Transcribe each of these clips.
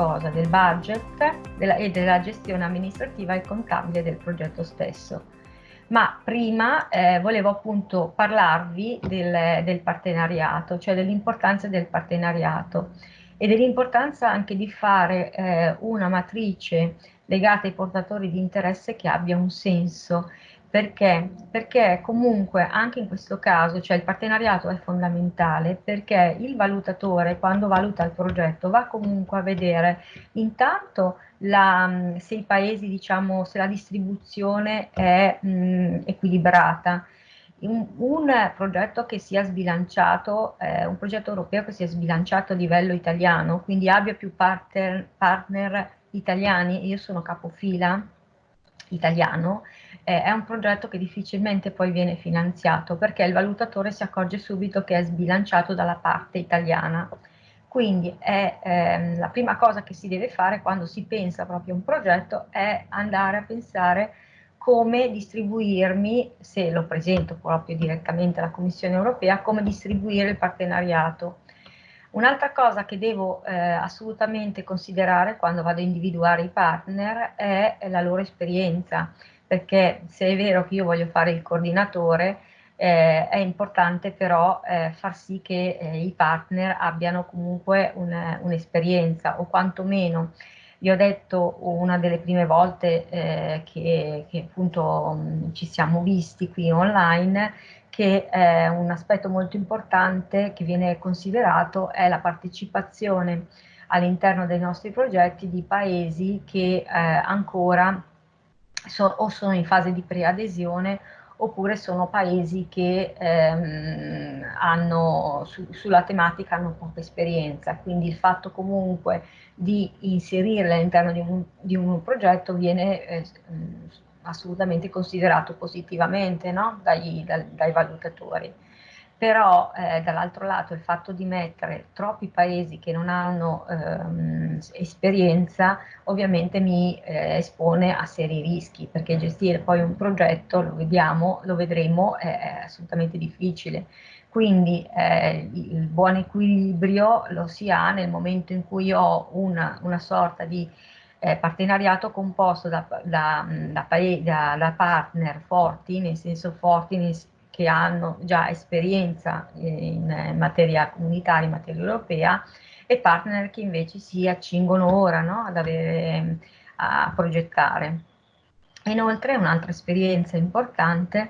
cosa? Del budget della, e della gestione amministrativa e contabile del progetto stesso. Ma prima eh, volevo appunto parlarvi del, del partenariato, cioè dell'importanza del partenariato e dell'importanza anche di fare eh, una matrice legata ai portatori di interesse che abbia un senso perché? Perché comunque anche in questo caso, cioè il partenariato è fondamentale perché il valutatore quando valuta il progetto va comunque a vedere intanto la, se i paesi, diciamo, se la distribuzione è mh, equilibrata. Un, un, progetto che sia sbilanciato, eh, un progetto europeo che sia sbilanciato a livello italiano, quindi abbia più partner, partner italiani, io sono capofila italiano, eh, è un progetto che difficilmente poi viene finanziato perché il valutatore si accorge subito che è sbilanciato dalla parte italiana. Quindi è, ehm, la prima cosa che si deve fare quando si pensa proprio a un progetto è andare a pensare come distribuirmi, se lo presento proprio direttamente alla Commissione europea, come distribuire il partenariato. Un'altra cosa che devo eh, assolutamente considerare quando vado a individuare i partner è la loro esperienza perché se è vero che io voglio fare il coordinatore, eh, è importante però eh, far sì che eh, i partner abbiano comunque un'esperienza un o quantomeno vi ho detto una delle prime volte eh, che, che, appunto mh, ci siamo visti qui online che eh, un aspetto molto importante che viene considerato è la partecipazione all'interno dei nostri progetti di paesi che eh, ancora so, o sono in fase di preadesione oppure sono paesi che ehm, hanno, su, sulla tematica hanno poca esperienza, quindi il fatto comunque di inserirle all'interno di, di, un progetto viene eh, assolutamente considerato positivamente no? dai, dai, dai valutatori però eh, dall'altro lato il fatto di mettere troppi paesi che non hanno ehm, esperienza ovviamente mi eh, espone a seri rischi perché gestire poi un progetto, lo vediamo, lo vedremo, è, è assolutamente difficile. Quindi eh, il buon equilibrio lo si ha nel momento in cui ho una, una sorta di eh, partenariato composto da, da, da, da, partner forti, nel senso forti nel, che hanno già esperienza in materia comunitaria, in materia europea, e partner che invece si accingono ora no, ad avere, a progettare. Inoltre un'altra esperienza importante,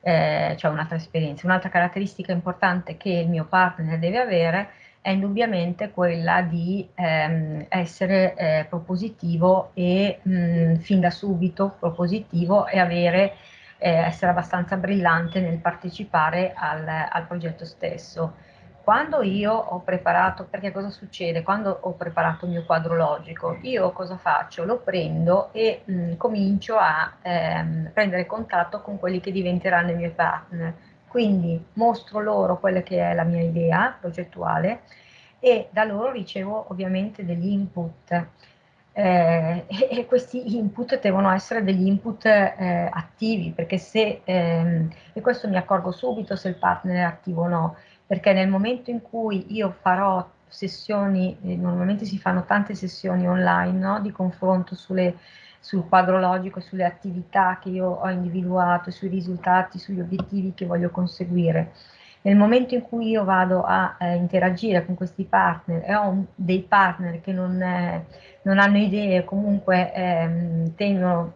eh, cioè un'altra esperienza, un'altra caratteristica importante che il mio partner deve avere è indubbiamente quella di ehm, essere eh, propositivo e mh, fin da subito propositivo e avere eh, essere abbastanza brillante nel partecipare al, al progetto stesso. Quando io ho preparato, perché cosa succede? Quando ho preparato il mio quadro logico, io cosa faccio? Lo prendo e mh, comincio a ehm, prendere contatto con quelli che diventeranno i miei partner. Quindi mostro loro quella che è la mia idea progettuale e da loro ricevo ovviamente degli input eh, e, questi input devono essere degli input eh, attivi, perché se, ehm, e questo mi accorgo subito se il partner è attivo o no, perché nel momento in cui io farò sessioni, eh, normalmente si fanno tante sessioni online no, di confronto sulle, sul quadro logico, sulle attività che io ho individuato, sui risultati, sugli obiettivi che voglio conseguire. Nel momento in cui io vado a eh, interagire con questi partner e ho un, dei partner che non, eh, non hanno idee, comunque ehm, tendono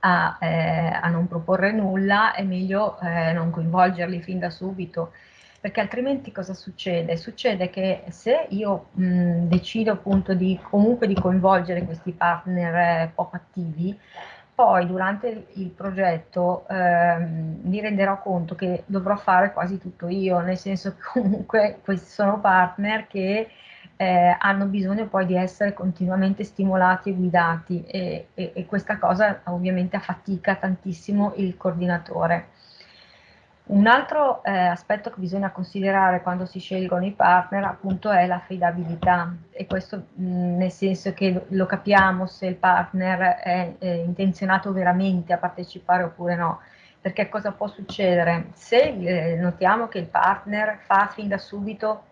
a, eh, a, non proporre nulla, è meglio eh, non coinvolgerli fin da subito, perché altrimenti cosa succede? Succede che se io mh, decido appunto di comunque di coinvolgere questi partner eh, poco attivi, poi durante il progetto ehm, mi renderò conto che dovrò fare quasi tutto io, nel senso che comunque questi sono partner che eh, hanno bisogno poi di essere continuamente stimolati e guidati e, e, e questa cosa ovviamente affatica tantissimo il coordinatore. Un altro eh, aspetto che bisogna considerare quando si scelgono i partner appunto è l'affidabilità. E questo mh, nel senso che lo capiamo se il partner è, è, intenzionato veramente a partecipare oppure no. Perché cosa può succedere? Se eh, notiamo che il partner fa fin da subito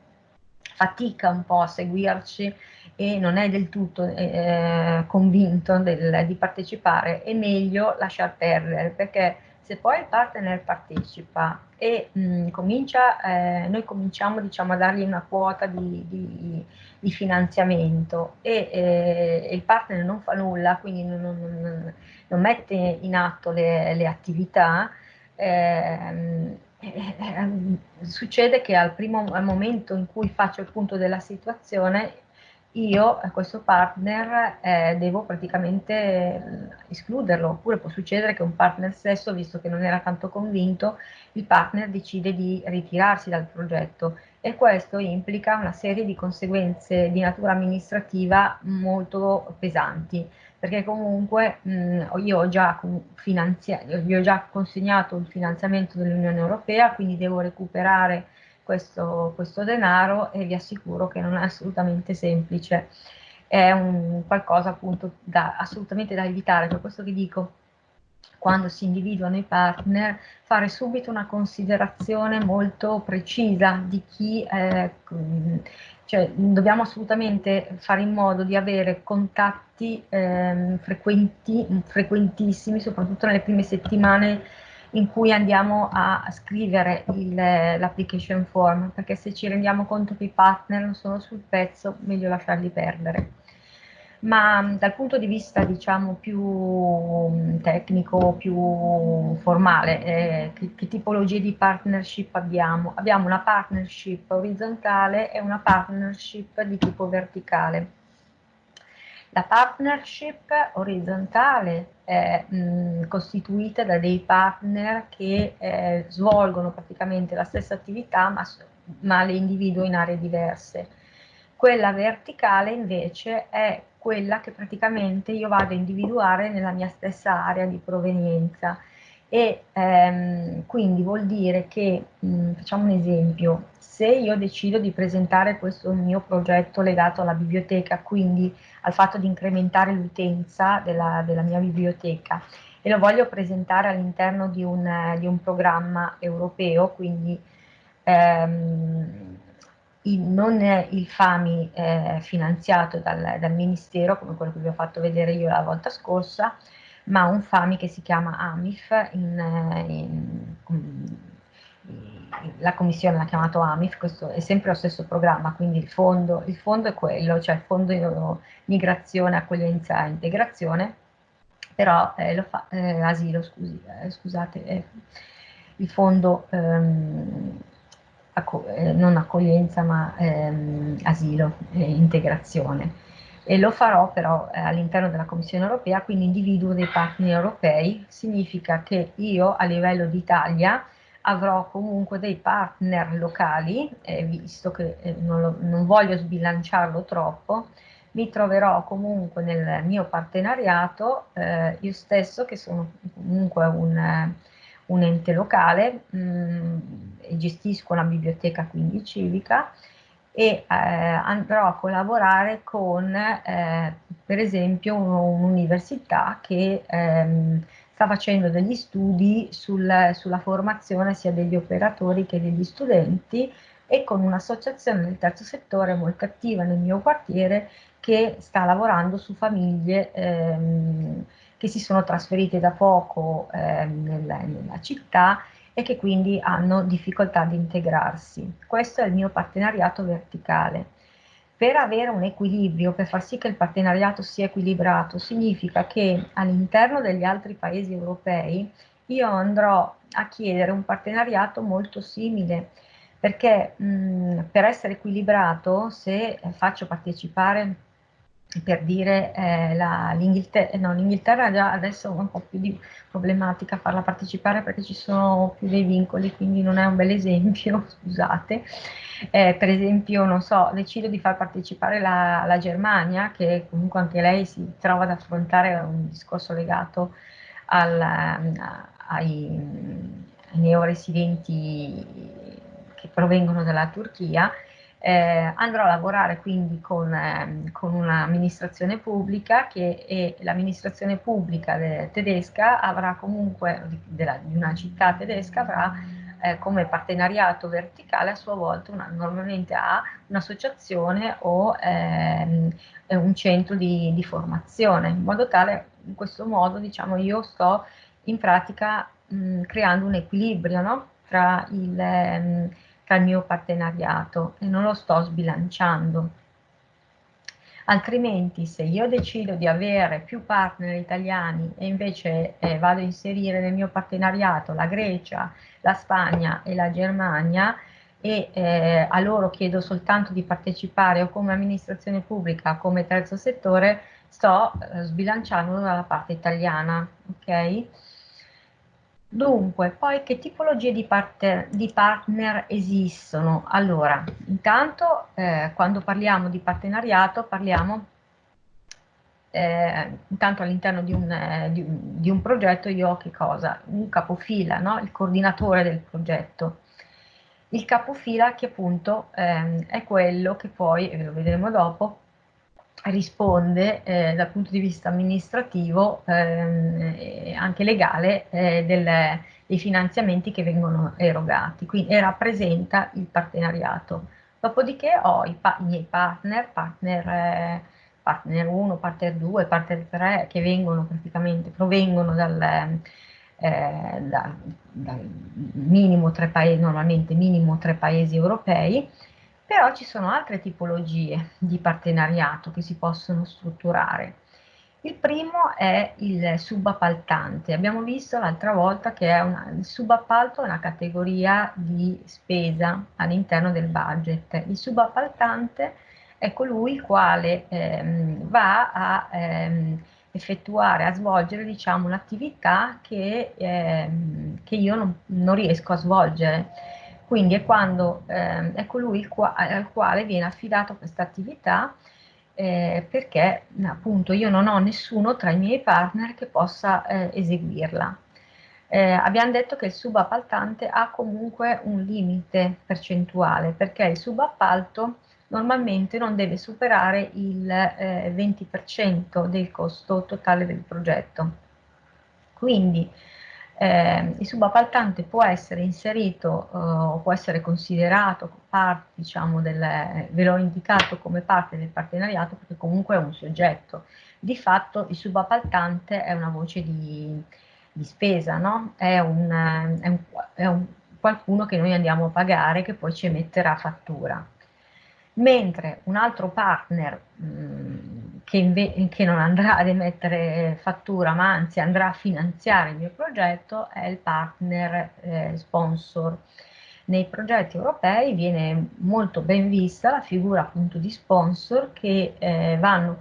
fatica un po' a seguirci e non è del tutto eh, convinto del, di partecipare, è meglio lasciar perdere perché se poi il partner partecipa e mh, comincia, eh, noi cominciamo diciamo, a dargli una quota di, di, di finanziamento e eh, il partner non fa nulla, quindi non, non, non mette in atto le, le attività, eh, succede che al primo al momento in cui faccio il punto della situazione io questo partner eh, devo praticamente eh, escluderlo, oppure può succedere che un partner stesso, visto che non era tanto convinto, il partner decide di ritirarsi dal progetto. E questo implica una serie di conseguenze di natura amministrativa molto pesanti, perché comunque mh, io ho già, gli ho già consegnato il finanziamento dell'Unione Europea, quindi devo recuperare questo, questo denaro e vi assicuro che non è assolutamente semplice, è un qualcosa appunto da, assolutamente da evitare, per questo che dico quando si individuano i partner, fare subito una considerazione molto precisa di chi, eh, cioè dobbiamo assolutamente fare in modo di avere contatti eh, frequenti, frequentissimi, soprattutto nelle prime settimane in cui andiamo a scrivere l'application form, perché se ci rendiamo conto che i partner non sono sul pezzo, meglio lasciarli perdere. Ma dal punto di vista diciamo più tecnico, più formale, eh, che, che tipologie di partnership abbiamo? Abbiamo una partnership orizzontale e una partnership di tipo verticale. La partnership orizzontale è mh, costituita da dei partner che eh, svolgono praticamente la stessa attività ma, ma le individuo in aree diverse. Quella verticale invece è quella che praticamente io vado a individuare nella mia stessa area di provenienza e ehm, quindi vuol dire che, mh, facciamo un esempio, se io decido di presentare questo mio progetto legato alla biblioteca, quindi al fatto di incrementare l'utenza della, della, mia biblioteca e lo voglio presentare all'interno di, di, un programma europeo, quindi ehm, il, non il FAMI eh, finanziato dal, dal Ministero, come quello che vi ho fatto vedere io la volta scorsa, ma un FAMI che si chiama AMIF, in, in, in, la commissione l'ha chiamato AMIF, questo è sempre lo stesso programma, quindi il fondo, il fondo è quello, cioè il fondo migrazione, accoglienza e integrazione, però eh, lo fa, eh, asilo, scusi, eh, scusate, eh, il fondo ehm, acco eh, non accoglienza ma ehm, asilo e integrazione e lo farò però eh, all'interno della Commissione europea, quindi individuo dei partner europei, significa che io a livello d'Italia avrò comunque dei partner locali, eh, visto che eh, non, lo, non, voglio sbilanciarlo troppo, mi troverò comunque nel mio partenariato eh, io stesso che sono comunque un, un ente locale mh, mm, e gestisco una biblioteca quindi civica e eh, andrò a collaborare con eh, per esempio un'università che ehm, sta facendo degli studi sul, sulla formazione sia degli operatori che degli studenti e con un'associazione del terzo settore molto attiva nel mio quartiere che sta lavorando su famiglie ehm, che si sono trasferite da poco ehm, nella, nella città e che quindi hanno difficoltà ad integrarsi. Questo è il mio partenariato verticale. Per avere un equilibrio, per far sì che il partenariato sia equilibrato, significa che all'interno degli altri paesi europei io andrò a chiedere un partenariato molto simile, perché mh, per essere equilibrato, se faccio partecipare per dire eh, l'Inghilterra, no, l'Inghilterra già adesso è un po' più di problematica farla partecipare perché ci sono più dei vincoli, quindi non è un bel esempio, scusate. Eh, per esempio, non so, decido di far partecipare la, la, Germania, che comunque anche lei si trova ad affrontare un discorso legato al, ai, ai neoresidenti che provengono dalla Turchia, eh, andrò a lavorare quindi con, eh, con un'amministrazione pubblica che l'amministrazione pubblica tedesca avrà comunque, della, di una città tedesca avrà eh, come partenariato verticale a sua volta una, normalmente ha un'associazione o ehm, un centro di, di, formazione, in modo tale, in questo modo, diciamo, io sto in pratica mh, creando un equilibrio no? tra, il, mh, il mio partenariato e non lo sto sbilanciando altrimenti se io decido di avere più partner italiani e invece eh, vado a inserire nel mio partenariato la Grecia, la Spagna e la Germania e eh, a loro chiedo soltanto di partecipare o come amministrazione pubblica o come terzo settore, sto eh, sbilanciando dalla parte italiana, ok? Dunque, poi che tipologie di, partner, di partner esistono? Allora, intanto eh, quando parliamo di partenariato parliamo eh, intanto all'interno di, eh, di, di, un progetto io ho che cosa? Un capofila, no? il coordinatore del progetto. Il capofila che appunto ehm, è quello che poi, e lo vedremo dopo, risponde eh, dal punto di vista amministrativo ehm, e anche legale eh, del, dei finanziamenti che vengono erogati quindi, e rappresenta il partenariato. Dopodiché ho i, pa i miei partner, partner, eh, partner 1, partner 2, partner 3 che vengono praticamente, provengono dal, eh, da, da minimo tre paesi, normalmente minimo tre paesi europei però ci sono altre tipologie di partenariato che si possono strutturare. Il primo è il subappaltante. Abbiamo visto l'altra volta che una, il subappalto è una categoria di spesa all'interno del budget. Il subappaltante è colui il quale ehm, va a ehm, effettuare, a svolgere diciamo, un'attività che, ehm, che io non, non riesco a svolgere quindi è quando eh, è colui qua, al quale viene affidata questa attività eh, perché appunto io non ho nessuno tra i miei partner che possa eh, eseguirla. Eh, abbiamo detto che il subappaltante ha comunque un limite percentuale perché il subappalto normalmente non deve superare il 20% eh, del costo totale del progetto. Quindi eh, il subappaltante può essere inserito eh, o può essere considerato parte, diciamo, del, ve l'ho indicato come parte del partenariato perché comunque è un soggetto. Di fatto il subappaltante è una voce di, di spesa, no? è, un, è, un, è un, qualcuno che noi andiamo a pagare che poi ci emetterà fattura mentre un altro partner mh, mm, che, che, non andrà ad emettere fattura ma anzi andrà a finanziare il mio progetto è il partner eh, sponsor. Nei progetti europei viene molto ben vista la figura appunto di sponsor che eh, vanno,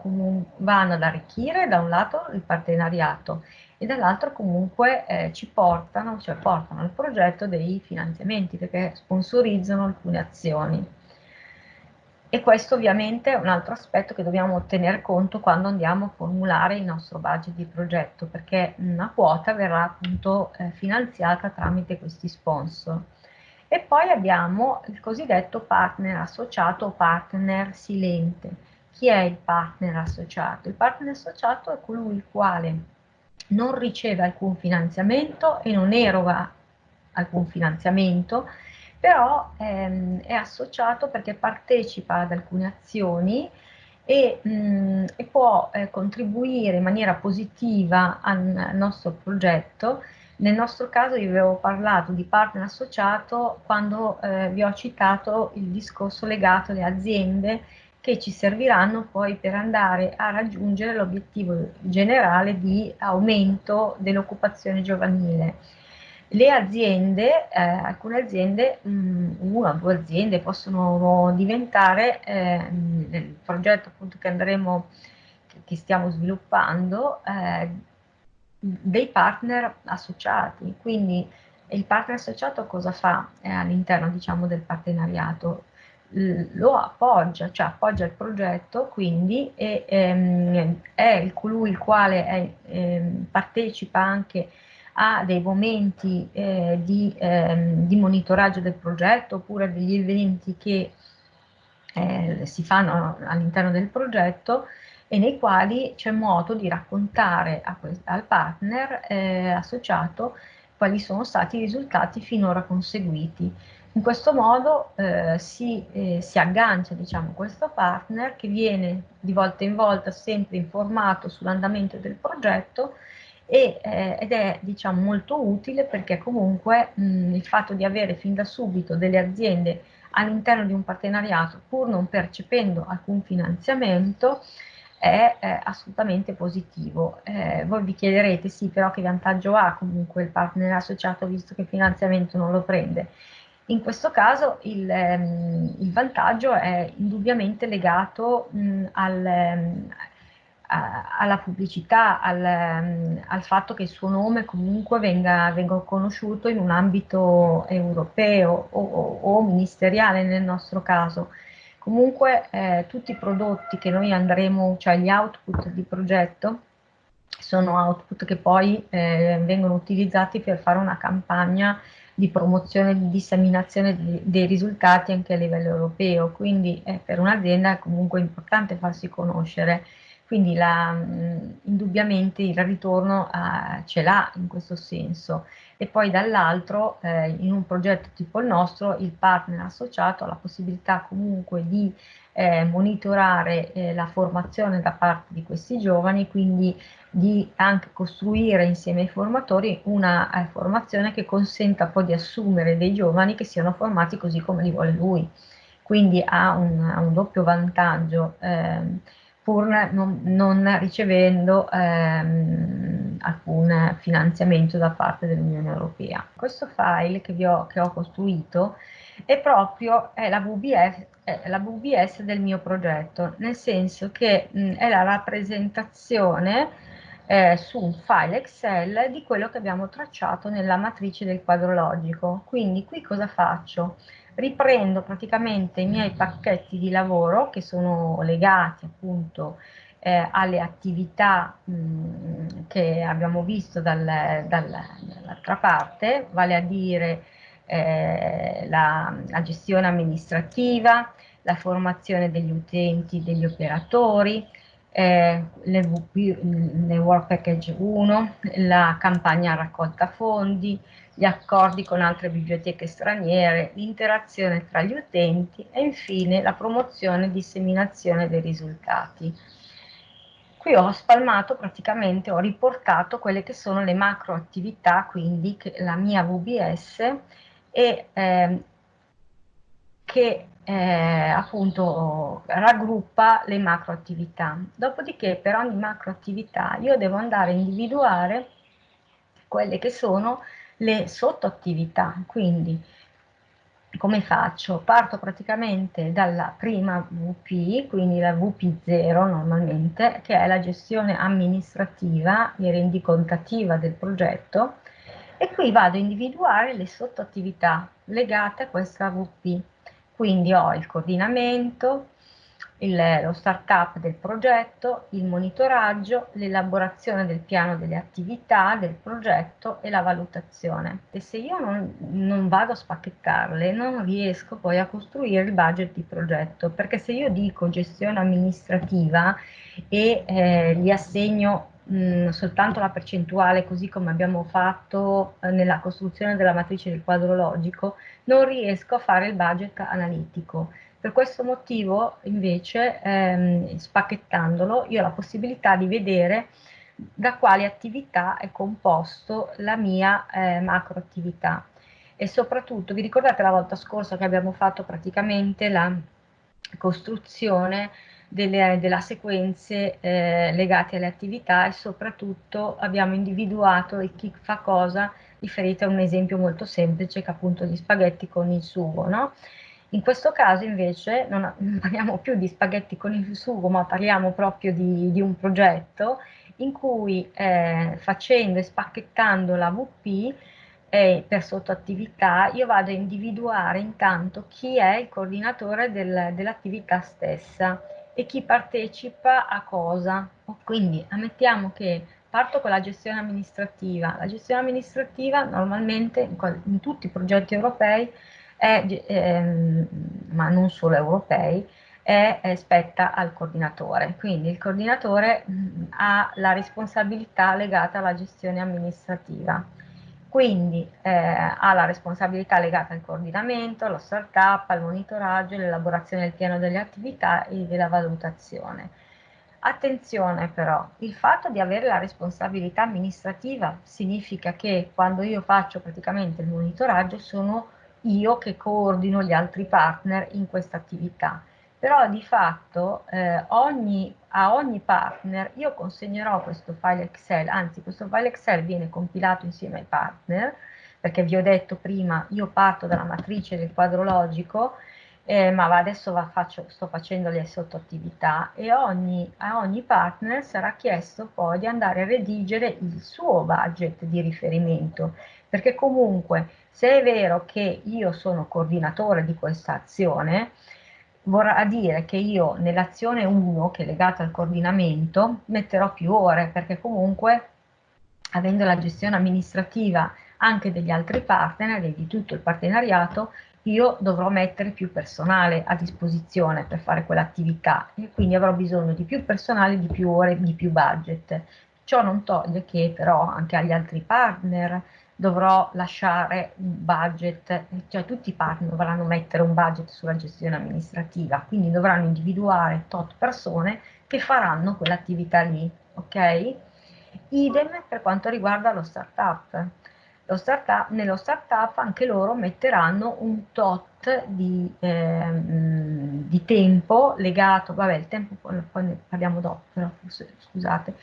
vanno, ad arricchire da un lato il partenariato e dall'altro comunque eh, ci portano, cioè portano al progetto dei finanziamenti perché sponsorizzano alcune azioni. E questo ovviamente è un altro aspetto che dobbiamo tenere conto quando andiamo a formulare il nostro budget di progetto, perché una quota verrà appunto eh, finanziata tramite questi sponsor. E poi abbiamo il cosiddetto partner associato o partner silente. Chi è il partner associato? Il partner associato è colui il quale non riceve alcun finanziamento e non eroga alcun finanziamento, però ehm, è associato perché partecipa ad alcune azioni e, mh, e può eh, contribuire in maniera positiva al, al, nostro progetto. Nel nostro caso io vi avevo parlato di partner associato quando eh, vi ho citato il discorso legato alle aziende che ci serviranno poi per andare a raggiungere l'obiettivo generale di aumento dell'occupazione giovanile le aziende, eh, alcune aziende, mh, mm, una o due aziende possono diventare eh, nel progetto appunto che andremo, che stiamo sviluppando, eh, dei partner associati. Quindi il partner associato cosa fa eh, all'interno diciamo del partenariato? lo appoggia, cioè appoggia il progetto, quindi è, ehm, è colui il quale è, ehm, partecipa anche a dei momenti eh, di, ehm, di, monitoraggio del progetto oppure degli eventi che eh, si fanno all'interno del progetto e nei quali c'è modo di raccontare al partner eh, associato quali sono stati i risultati finora conseguiti. In questo modo eh, si, eh, si, aggancia diciamo, questo partner che viene di volta in volta sempre informato sull'andamento del progetto e, eh, ed è diciamo, molto utile perché comunque mh, il fatto di avere fin da subito delle aziende all'interno di un partenariato pur non percependo alcun finanziamento è eh, assolutamente positivo. Eh, voi vi chiederete sì però che vantaggio ha comunque il partner associato visto che il finanziamento non lo prende. In questo caso il, ehm, il vantaggio è indubbiamente legato mh, al, ehm, alla pubblicità, al, ehm, al, fatto che il suo nome comunque venga, venga conosciuto in un ambito europeo o, o, o, ministeriale nel nostro caso. Comunque eh, tutti i prodotti che noi andremo, cioè gli output di progetto, sono output che poi eh, vengono utilizzati per fare una campagna di promozione, di disseminazione dei risultati anche a livello europeo, quindi eh, per un'azienda è comunque importante farsi conoscere quindi la, indubbiamente il ritorno uh, ce l'ha in questo senso e poi dall'altro eh, in un progetto tipo il nostro il partner associato ha la possibilità comunque di eh, monitorare eh, la formazione da parte di questi giovani, quindi di anche costruire insieme ai formatori una eh, formazione che consenta poi di assumere dei giovani che siano formati così come li vuole lui. Quindi ha un, un doppio vantaggio. Ehm, pur non, non ricevendo ehm, alcun finanziamento da parte dell'Unione Europea. Questo file che, ho, che ho costruito è proprio è la, VBS, è la, VBS, del mio progetto, nel senso che mh, è la rappresentazione eh, su un file Excel di quello che abbiamo tracciato nella matrice del quadro logico. Quindi qui cosa faccio? riprendo praticamente i miei pacchetti di lavoro che sono legati appunto eh, alle attività mh, che abbiamo visto dal, dal, dall'altra parte, vale a dire eh, la, la, gestione amministrativa, la formazione degli utenti, degli operatori, eh, le, VP, le Work Package 1, la campagna raccolta fondi, gli accordi con altre biblioteche straniere, l'interazione tra gli utenti e infine la promozione e disseminazione dei risultati. Qui ho spalmato praticamente, ho riportato quelle che sono le macro attività, quindi la mia VBS e eh, che eh, appunto raggruppa le macro attività. Dopodiché per ogni macro attività io devo andare a individuare quelle che sono le sottoattività, quindi come faccio? Parto praticamente dalla prima VP, quindi la VP0 normalmente, che è la gestione amministrativa e rendicontativa del progetto, e qui vado a individuare le sottoattività legate a questa VP. Quindi ho il coordinamento, il, lo start-up del progetto, il monitoraggio, l'elaborazione del piano delle attività del progetto e la valutazione. E se io non, non, vado a spacchettarle, non riesco poi a costruire il budget di progetto, perché se io dico gestione amministrativa e eh, gli assegno soltanto la percentuale, così come abbiamo fatto eh, nella costruzione della matrice del quadro logico, non riesco a fare il budget analitico per questo motivo, invece, ehm, spacchettandolo, io ho la possibilità di vedere da quali attività è composto la mia eh, macro attività. E soprattutto, vi ricordate la volta scorsa che abbiamo fatto praticamente la costruzione delle, della sequenze eh, legate alle attività e soprattutto abbiamo individuato chi fa cosa riferito a un esempio molto semplice che appunto gli spaghetti con il sugo, no? In questo caso invece non, parliamo più di spaghetti con il sugo, ma parliamo proprio di, di un progetto in cui eh, facendo e spacchettando la VP eh, per sottoattività io vado a individuare intanto chi è il coordinatore del, dell'attività stessa e chi partecipa a cosa. Quindi ammettiamo che parto con la gestione amministrativa. La gestione amministrativa normalmente in, tutti i progetti europei è, ehm, ma non solo europei, è, è, spetta al coordinatore. Quindi il coordinatore mh, ha la responsabilità legata alla gestione amministrativa. Quindi eh, ha la responsabilità legata al coordinamento, allo startup, al monitoraggio, all'elaborazione del piano delle attività e della valutazione. Attenzione però, il fatto di avere la responsabilità amministrativa significa che quando io faccio praticamente il monitoraggio sono io che coordino gli altri partner in questa attività però di fatto eh, ogni, a ogni partner io consegnerò questo file Excel, anzi questo file Excel viene compilato insieme ai partner, perché vi ho detto prima, io parto dalla matrice del quadro logico, eh, ma adesso va, faccio, sto facendo le sottoattività e ogni, a ogni partner sarà chiesto poi di andare a redigere il suo budget di riferimento, perché comunque se è vero che io sono coordinatore di questa azione, vorrà dire che io nell'azione 1, che è legata al coordinamento, metterò più ore, perché comunque avendo la gestione amministrativa anche degli altri partner e di tutto il partenariato, io dovrò mettere più personale a disposizione per fare quell'attività e quindi avrò bisogno di più personale, di più ore, di più budget. Ciò non toglie che però anche agli altri partner dovrò lasciare un budget, cioè tutti i partner dovranno mettere un budget sulla gestione amministrativa, quindi dovranno individuare tot persone che faranno quell'attività lì, ok? Idem per quanto riguarda lo startup. Lo startup nello startup anche loro metteranno un tot di, eh, di tempo legato, vabbè il tempo poi, ne parliamo dopo, però, scusate,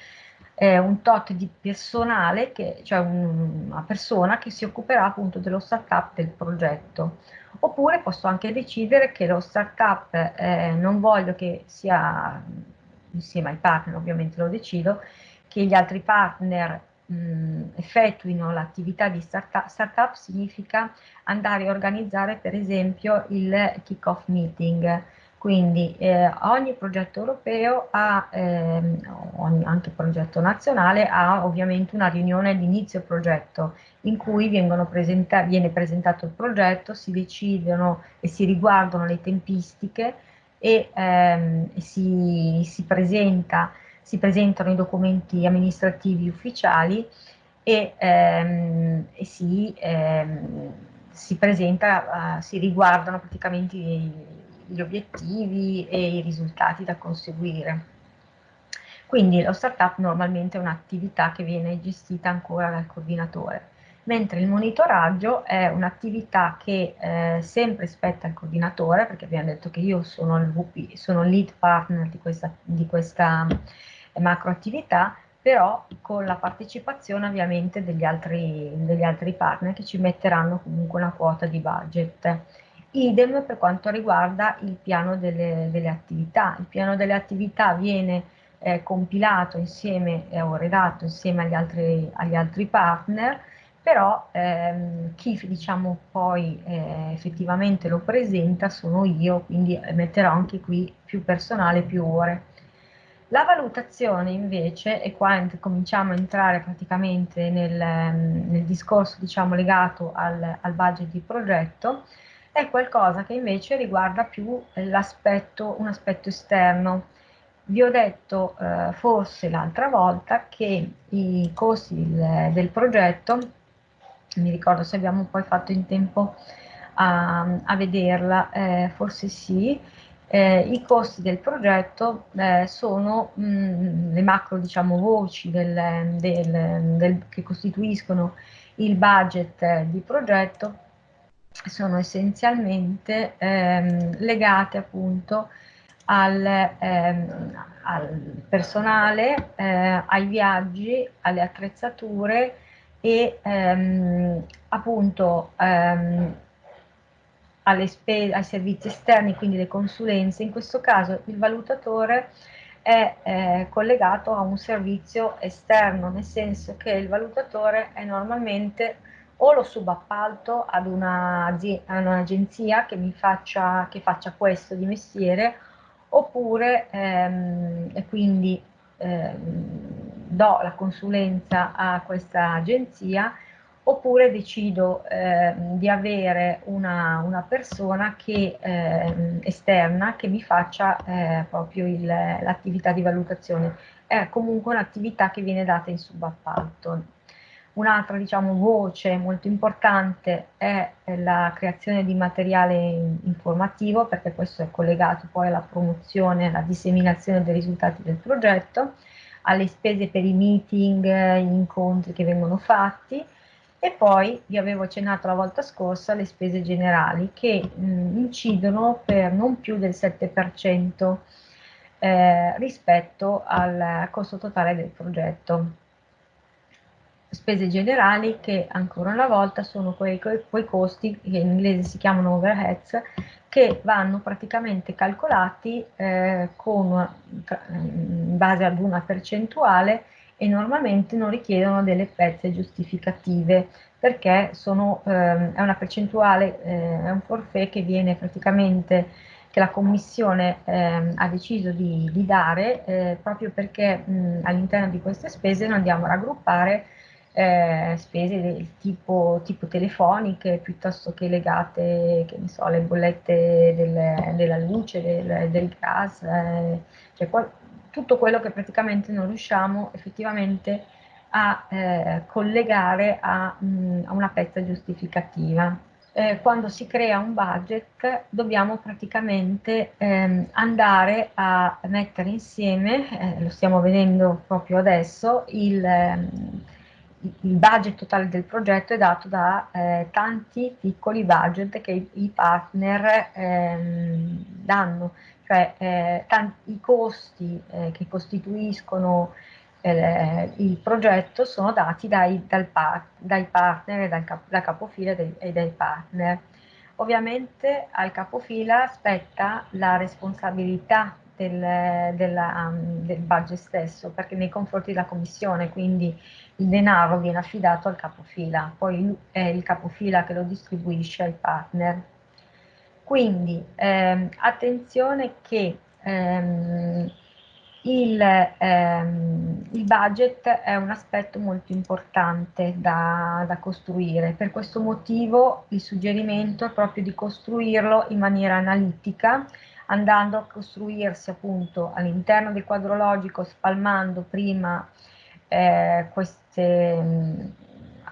eh, un tot di personale, che, cioè un, una persona che si occuperà appunto dello startup del progetto. Oppure posso anche decidere che lo startup eh, non voglio che sia, insieme ai partner ovviamente lo decido, che gli altri partner mh, effettuino l'attività di startup. Startup significa andare a organizzare per esempio il kick-off meeting, quindi eh, ogni progetto europeo ha, ehm, ogni, anche progetto nazionale, ha ovviamente una riunione di inizio progetto in cui presenta viene presentato il progetto, si decidono e si riguardano le tempistiche e, ehm, si, si, presenta, si, presentano i documenti amministrativi ufficiali e, ehm, e si, ehm, si, presenta, uh, si riguardano praticamente i, gli obiettivi e i risultati da conseguire. Quindi lo startup normalmente è un'attività che viene gestita ancora dal coordinatore, mentre il monitoraggio è un'attività che eh, sempre spetta al coordinatore, perché abbiamo detto che io sono il VP, sono lead partner di questa, di questa eh, macro però con la partecipazione ovviamente degli altri, degli altri partner che ci metteranno comunque una quota di budget. Idem per quanto riguarda il piano delle, delle attività. Il piano delle attività viene eh, compilato insieme eh, o redatto insieme agli altri, agli altri partner, però ehm, chi diciamo poi eh, effettivamente lo presenta sono io, quindi metterò anche qui più personale, più ore. La valutazione invece, e qua cominciamo a entrare praticamente nel, nel discorso diciamo, legato al, al budget di progetto, è qualcosa che invece riguarda più l'aspetto, un aspetto esterno. Vi ho detto eh, forse l'altra volta che i costi del, del, progetto, mi ricordo se abbiamo poi fatto in tempo a, a vederla, eh, forse sì, eh, i costi del progetto eh, sono mh, mm, le macro diciamo, voci del, del, del, che costituiscono il budget di progetto sono essenzialmente ehm, legate appunto al, ehm, al personale, eh, ai viaggi, alle attrezzature e ehm, appunto ehm, ai servizi esterni, quindi le consulenze. In questo caso il valutatore è eh, collegato a un servizio esterno, nel senso che il valutatore è normalmente o lo subappalto ad un'agenzia che mi faccia, che faccia questo di mestiere oppure ehm, quindi ehm, do la consulenza a questa agenzia oppure decido eh, di avere una, una persona che, eh, esterna che mi faccia eh, proprio l'attività di valutazione. È comunque un'attività che viene data in subappalto. Un'altra diciamo, voce molto importante è la creazione di materiale informativo, perché questo è collegato poi alla promozione, alla disseminazione dei risultati del progetto, alle spese per i meeting, gli incontri che vengono fatti, e poi vi avevo accennato la volta scorsa le spese generali che mh, incidono per non più del 7% eh, rispetto al costo totale del progetto spese generali che ancora una volta sono quei, quei costi che in inglese si chiamano overheads che vanno praticamente calcolati eh, con, in base ad una percentuale e normalmente non richiedono delle pezze giustificative perché sono, eh, è una percentuale, eh, è un forfait che viene praticamente che la Commissione eh, ha deciso di, di dare eh, proprio perché all'interno di queste spese noi andiamo a raggruppare eh, spese del tipo, tipo, telefoniche piuttosto che legate, che ne so, alle bollette del, della luce, del, del gas, eh, cioè qual, tutto quello che praticamente non riusciamo effettivamente a eh, collegare a, mh, a, una pezza giustificativa. Eh, quando si crea un budget dobbiamo praticamente ehm, andare a mettere insieme, eh, lo stiamo vedendo proprio adesso, il ehm, il budget totale del progetto è dato da eh, tanti piccoli budget che i, i partner ehm, danno, cioè eh, tanti, i costi eh, che costituiscono eh, il progetto sono dati dai, par dai partner dal, cap dal capofila e dai partner. Ovviamente al capofila spetta la responsabilità del, della, um, del budget stesso, perché nei confronti della commissione, quindi il denaro viene affidato al capofila, poi è il capofila che lo distribuisce ai partner. Quindi ehm, attenzione che ehm, il, ehm, il, budget è un aspetto molto importante da, da, costruire, per questo motivo il suggerimento è proprio di costruirlo in maniera analitica, andando a costruirsi appunto all'interno del quadro logico, spalmando prima eh, queste, mh,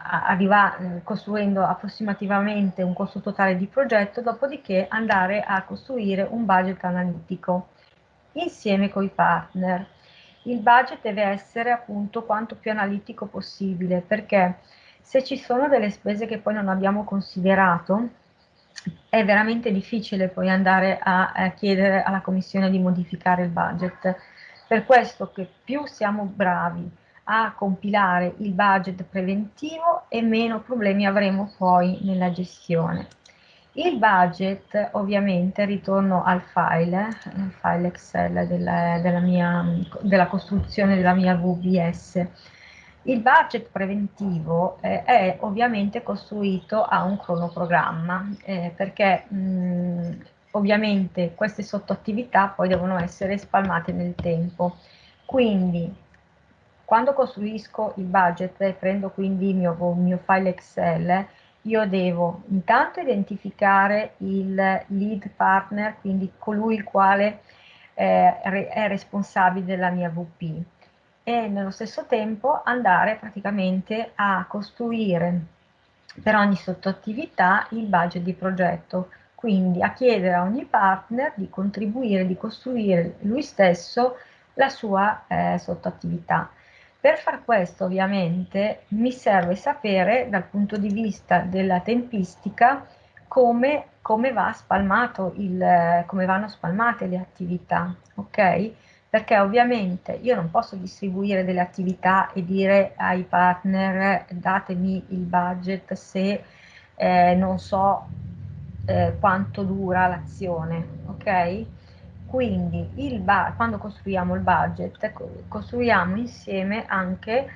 arriva, costruendo approssimativamente un costo totale di progetto, dopodiché andare a costruire un budget analitico insieme con i partner. Il budget deve essere appunto quanto più analitico possibile perché se ci sono delle spese che poi non abbiamo considerato, è veramente difficile poi andare a, a chiedere alla Commissione di modificare il budget. Per questo che più siamo bravi a compilare il budget preventivo e meno problemi avremo poi nella gestione. Il budget, ovviamente, ritorno al file, il file Excel della, della, mia, della costruzione della mia VBS. Il budget preventivo eh, è ovviamente costruito a un cronoprogramma, eh, perché mh, ovviamente queste sottoattività poi devono essere spalmate nel tempo. Quindi quando costruisco il budget e prendo quindi il mio, il mio file Excel, io devo intanto identificare il lead partner, quindi colui il quale eh, è responsabile della mia VP e nello stesso tempo andare praticamente a costruire per ogni sottoattività il budget di progetto, quindi a chiedere a ogni partner di contribuire, di costruire lui stesso la sua eh, sottoattività. Per far questo ovviamente mi serve sapere dal punto di vista della tempistica come, come, va spalmato il, come vanno spalmate le attività, ok? Perché ovviamente io non posso distribuire delle attività e dire ai partner datemi il budget se eh, non so eh, quanto dura l'azione, ok? Quindi il quando costruiamo il budget, costruiamo insieme anche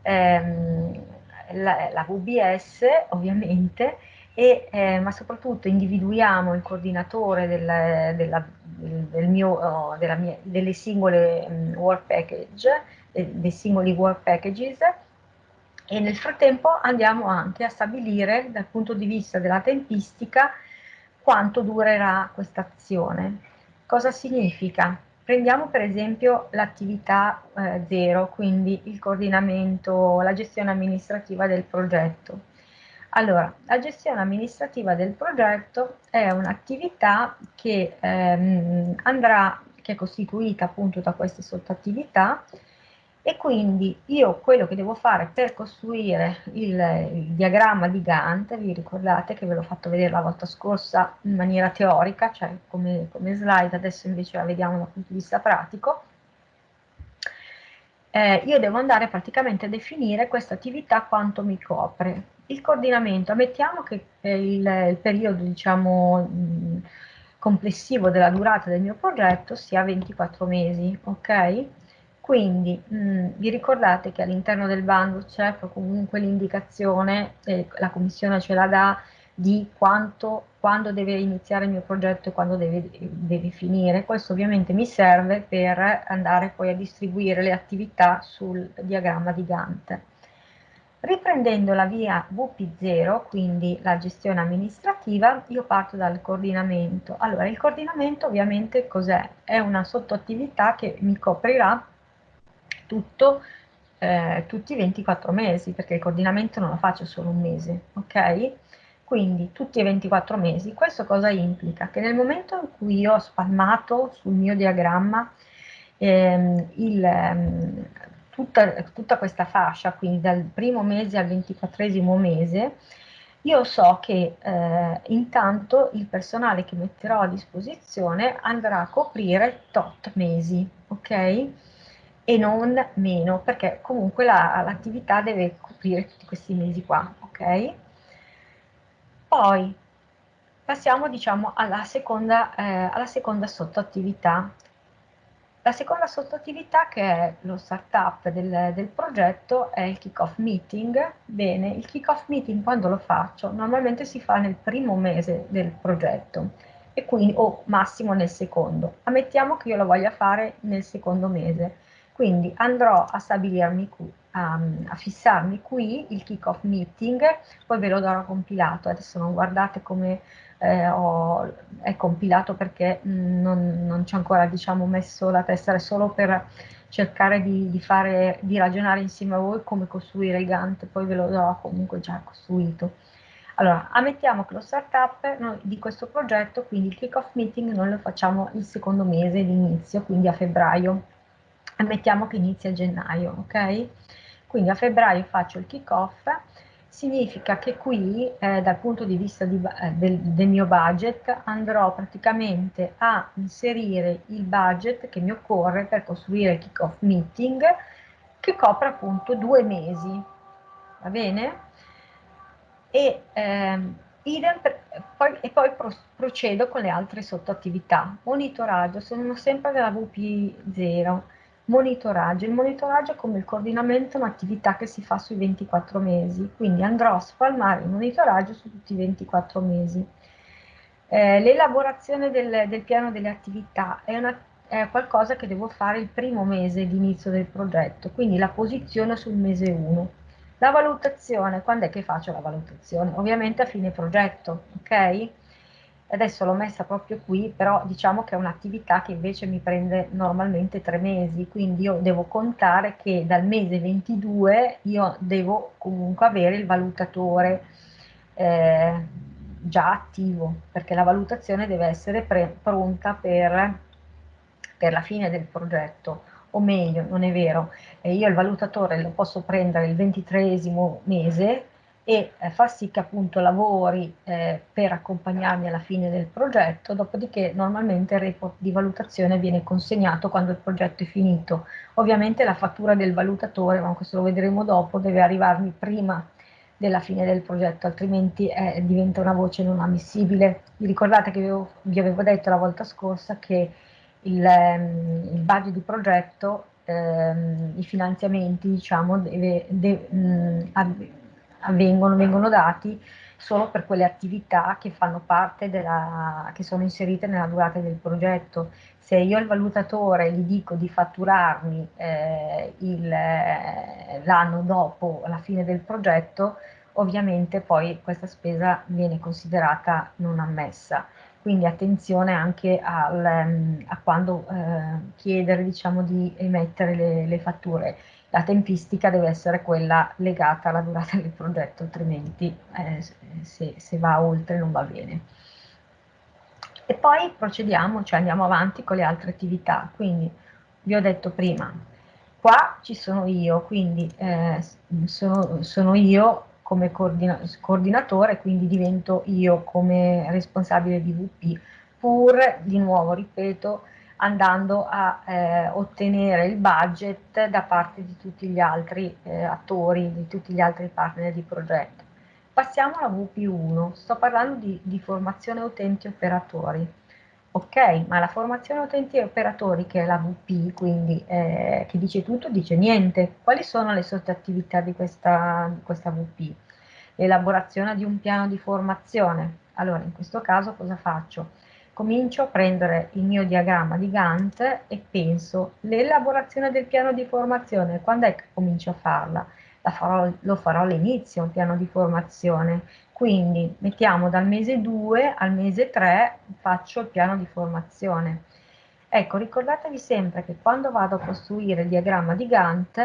ehm, la, la, VBS ovviamente, e, eh, ma soprattutto individuiamo il coordinatore del, della, del mio, oh, mia, delle singole um, work package, dei singoli work packages e nel frattempo andiamo anche a stabilire dal punto di vista della tempistica quanto durerà questa azione. Cosa significa? prendiamo per esempio l'attività eh, zero, quindi il coordinamento, la gestione amministrativa del progetto. Allora, la gestione amministrativa del progetto è un'attività che ehm, andrà, che è costituita appunto da queste sottoattività e quindi io quello che devo fare per costruire il, il, diagramma di Gantt, vi ricordate che ve l'ho fatto vedere la volta scorsa in maniera teorica, cioè come, come slide, adesso invece la vediamo dal punto di vista pratico, eh, io devo andare praticamente a definire questa attività quanto mi copre. Il coordinamento, ammettiamo che il, il periodo diciamo, mh, complessivo della durata del mio progetto sia 24 mesi, ok? Quindi mh, mm, vi ricordate che all'interno del bando c'è comunque l'indicazione, eh, la commissione ce la dà, di quanto, quando deve iniziare il mio progetto e quando deve, deve finire. Questo ovviamente mi serve per andare poi a distribuire le attività sul diagramma di Gantt. Riprendendo la via VP0, quindi la gestione amministrativa, io parto dal coordinamento. Allora, il coordinamento ovviamente cos'è? È una sottoattività che mi coprirà tutto eh, tutti i 24 mesi, perché il coordinamento non lo faccio solo un mese, ok? Quindi tutti i 24 mesi. Questo cosa implica? Che nel momento in cui io ho spalmato sul mio diagramma ehm, il, ehm, tutta, tutta, questa fascia, quindi dal primo mese al 24 mese, io so che eh, intanto il personale che metterò a disposizione andrà a coprire tot mesi, ok? e non meno, perché comunque l'attività la, deve coprire tutti questi mesi qua, ok? Poi passiamo diciamo alla seconda, eh, alla seconda sottoattività. La seconda sottoattività che è lo startup del, del progetto è il kick-off meeting. Bene, il kick-off meeting quando lo faccio? Normalmente si fa nel primo mese del progetto e quindi o massimo nel secondo. Ammettiamo che io lo voglia fare nel secondo mese quindi andrò a stabilirmi qui, a, a fissarmi qui il kick-off meeting, poi ve lo darò compilato, adesso non guardate come eh, ho, è compilato perché mh, non, non ci ho ancora diciamo, messo la testa, è solo per cercare di, di, fare, di ragionare insieme a voi come costruire il Gantt, poi ve lo darò comunque già costruito. Allora, ammettiamo che lo startup noi, di questo progetto, quindi il kick-off meeting, noi lo facciamo il secondo mese di inizio, quindi a febbraio ammettiamo che inizia a gennaio, ok? Quindi a febbraio faccio il kick-off, significa che qui eh, dal punto di vista di, eh, del, del, mio budget andrò praticamente a inserire il budget che mi occorre per costruire il kick-off meeting che copre appunto due mesi, va bene? E, ehm, per, poi, e poi pro, procedo con le altre sottoattività. Monitoraggio, sono sempre nella VP0, Monitoraggio. Il monitoraggio come il coordinamento è un'attività che si fa sui 24 mesi, quindi andrò a spalmare il monitoraggio su tutti i 24 mesi. Eh, l'elaborazione del, del, piano delle attività è, una, è, qualcosa che devo fare il primo mese di inizio del progetto, quindi la posizione sul mese 1. La valutazione, quando è che faccio la valutazione? Ovviamente a fine progetto, ok? Adesso l'ho messa proprio qui, però diciamo che è un'attività che invece mi prende normalmente tre mesi, quindi io devo contare che dal mese 22 io devo comunque avere il valutatore eh, già attivo, perché la valutazione deve essere pronta per, per la fine del progetto o meglio, non è vero, eh, io il valutatore lo posso prendere il ventitreesimo mese, e eh, far sì che appunto lavori eh, per accompagnarmi alla fine del progetto, dopodiché normalmente il report di valutazione viene consegnato quando il progetto è finito. Ovviamente la fattura del valutatore, ma questo lo vedremo dopo, deve arrivarmi prima della fine del progetto, altrimenti eh, diventa una voce non ammissibile. Vi ricordate che avevo, vi avevo detto la volta scorsa che il, ehm, il budget di progetto, ehm, i finanziamenti, diciamo, deve, deve mh, avvengono, vengono dati solo per quelle attività che fanno parte della, che sono inserite nella durata del progetto. Se io al valutatore gli dico di fatturarmi eh, l'anno dopo la fine del progetto, ovviamente poi questa spesa viene considerata non ammessa. quindi attenzione anche al, ehm, a quando eh, chiedere diciamo, di emettere le, le, fatture. La tempistica deve essere quella legata alla durata del progetto, altrimenti eh, se, se va oltre non va bene. E poi procediamo, cioè andiamo avanti con le altre attività, quindi vi ho detto prima, qua ci sono io, quindi eh, sono, sono io come coordina coordinatore, quindi divento io come responsabile di VP, pur di nuovo, ripeto, andando a eh, ottenere il budget da parte di tutti gli altri eh, attori, di tutti gli altri partner di progetto. Passiamo alla VP1, sto parlando di, di formazione utenti operatori. Ok, ma la formazione utenti e operatori, che è la VP, quindi eh, che dice tutto, dice niente. Quali sono le sottoattività di questa, di questa VP? L'elaborazione di un piano di formazione. Allora, in questo caso cosa faccio? Comincio a prendere il mio diagramma di Gantt e penso, l'elaborazione del piano di formazione, quando è che comincio a farla? Farò, lo farò all'inizio, un piano di formazione, quindi mettiamo dal mese 2 al mese 3 faccio il piano di formazione. Ecco, ricordatevi sempre che quando vado a costruire il diagramma di Gantt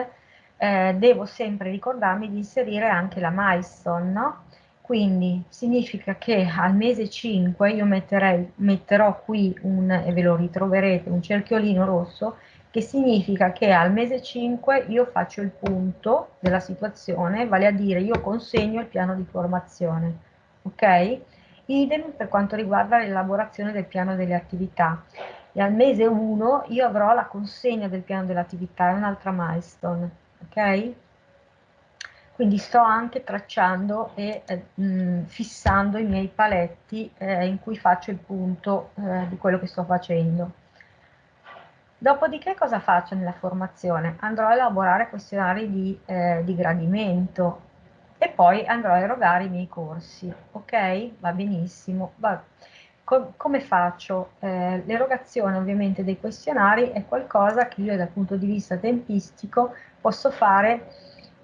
eh, devo sempre ricordarmi di inserire anche la milestone, no? Quindi significa che al mese 5 io metterei, metterò qui un, e ve lo ritroverete, un cerchiolino rosso che significa che al mese 5 io faccio il punto della situazione, vale a dire io consegno il piano di formazione, ok? Idem per quanto riguarda l'elaborazione del piano delle attività. E al mese 1 io avrò la consegna del piano delle attività, è un'altra milestone, ok? Quindi sto anche tracciando e eh, mh, fissando i miei paletti eh, in cui faccio il punto eh, di quello che sto facendo. Dopodiché cosa faccio nella formazione? Andrò a elaborare questionari di, eh, di gradimento e poi andrò a erogare i miei corsi, ok? Va benissimo. Va. Com come faccio? Eh, L'erogazione ovviamente dei questionari è qualcosa che io dal punto di vista tempistico posso fare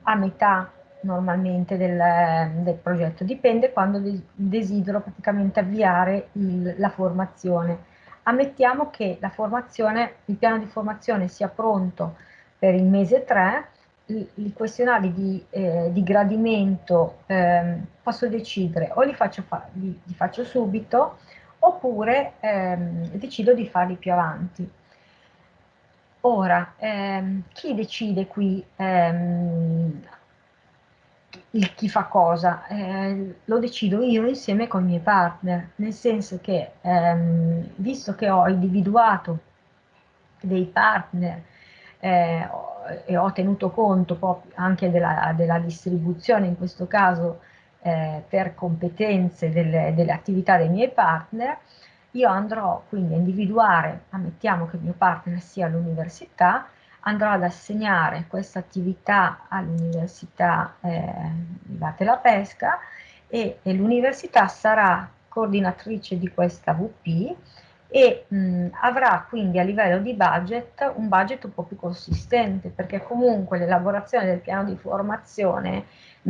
a metà normalmente del, del progetto, dipende quando desidero praticamente avviare il, la formazione ammettiamo che la formazione, il piano di formazione sia pronto per il mese 3, i, questionari di, eh, di gradimento eh, posso decidere o li faccio, li, li faccio subito oppure ehm, decido di farli più avanti. Ora, ehm, chi decide qui ehm, il chi fa cosa, eh, lo decido io insieme con i miei partner, nel senso che ehm, visto che ho individuato dei partner eh, e ho tenuto conto anche della, della, distribuzione, in questo caso eh, per competenze delle, delle attività dei miei partner, io andrò quindi a individuare, ammettiamo che il mio partner sia l'università, andrò ad assegnare questa attività all'Università eh, Latte la Pesca e, e l'università sarà coordinatrice di questa VP e mh, avrà quindi a livello di budget un budget un po' più consistente perché comunque l'elaborazione del piano di formazione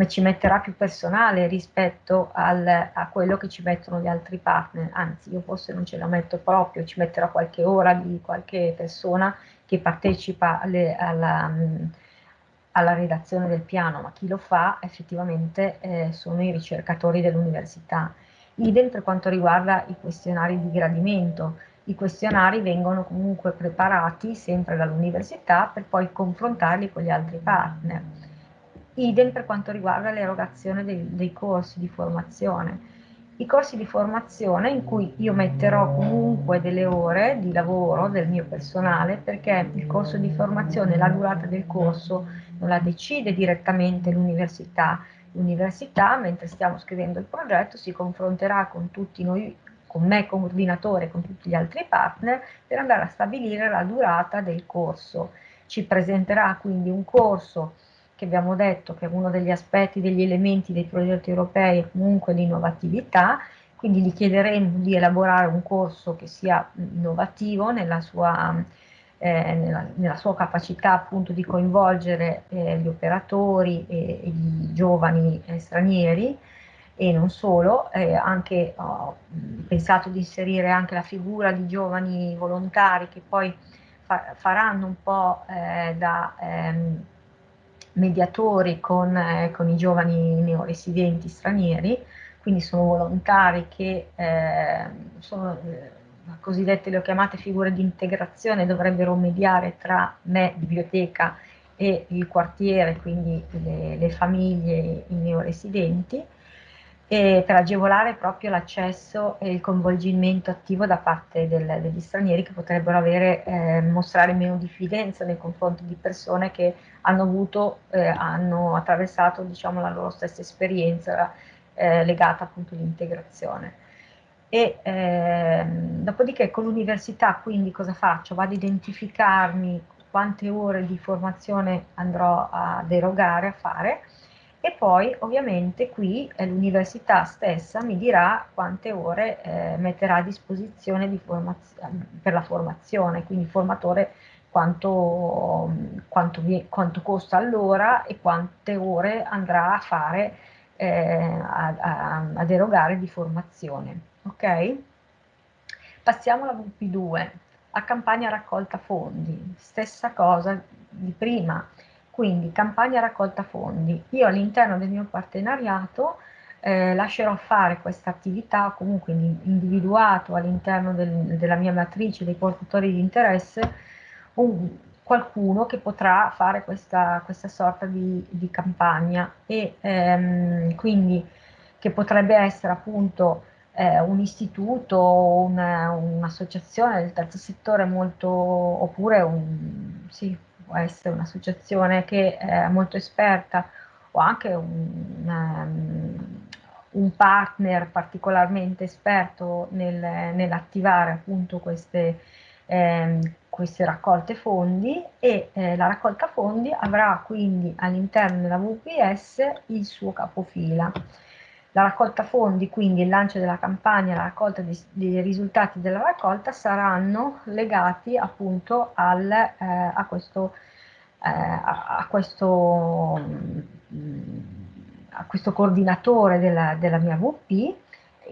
ci metterà più personale rispetto al, a quello che ci mettono gli altri partner, anzi io forse non ce la metto proprio, ci metterò qualche ora di qualche persona che partecipa alle, alla, alla, redazione del piano, ma chi lo fa effettivamente eh, sono i ricercatori dell'università. Idem per quanto riguarda i questionari di gradimento. I questionari vengono comunque preparati sempre dall'università per poi confrontarli con gli altri partner. Idem per quanto riguarda l'erogazione dei, dei corsi di formazione i corsi di formazione in cui io metterò comunque delle ore di lavoro del mio personale perché il corso di formazione, la durata del corso non la decide direttamente l'università. L'università, mentre stiamo scrivendo il progetto, si confronterà con tutti noi, con me coordinatore, con tutti gli altri partner, per andare a stabilire la durata del corso. Ci presenterà quindi un corso che abbiamo detto che è uno degli aspetti, degli elementi dei progetti europei è comunque l'innovatività, quindi gli chiederemo di elaborare un corso che sia innovativo nella sua, eh, nella, nella sua capacità appunto di coinvolgere eh, gli operatori e, e, i giovani eh, stranieri e non solo, eh, anche ho pensato di inserire anche la figura di giovani volontari che poi fa faranno un po' eh, da ehm, mediatori con, eh, con, i giovani neoresidenti stranieri, quindi sono volontari che ehm, sono eh, cosiddette le ho chiamate figure di integrazione, dovrebbero mediare tra me, biblioteca, e il quartiere, quindi le, le famiglie, i neoresidenti, e per agevolare proprio l'accesso e il coinvolgimento attivo da parte del, degli stranieri che potrebbero avere, eh, mostrare meno diffidenza nei confronti di persone che hanno avuto, eh, hanno attraversato diciamo, la loro stessa esperienza eh, legata appunto all'integrazione. E ehm, dopodiché con l'università quindi cosa faccio? Vado ad identificarmi quante ore di formazione andrò a derogare, a fare, e poi ovviamente qui eh, l'università stessa mi dirà quante ore eh, metterà a disposizione di per la formazione, quindi il formatore quanto, quanto, quanto costa all'ora e quante ore andrà a fare eh, a, a, a, derogare di formazione. Ok? Passiamo alla VP2, a campagna raccolta fondi, stessa cosa di prima, quindi campagna raccolta fondi. Io all'interno del mio partenariato eh, lascerò fare questa attività, comunque individuato all'interno del, della mia matrice dei portatori di interesse, un, qualcuno che potrà fare questa, questa sorta di, di, campagna e ehm, quindi che potrebbe essere appunto eh, un istituto, un'associazione un del terzo settore molto, oppure un, sì, può essere un'associazione che è molto esperta o anche un, um, un partner particolarmente esperto nel, nell'attivare appunto queste, eh, queste raccolte fondi e eh, la raccolta fondi avrà quindi all'interno della VPS il suo capofila. La raccolta fondi, quindi il lancio della campagna, la raccolta dei, dei risultati della raccolta saranno legati appunto al, eh, a questo, eh, a, questo, mm, a questo coordinatore della, della mia VP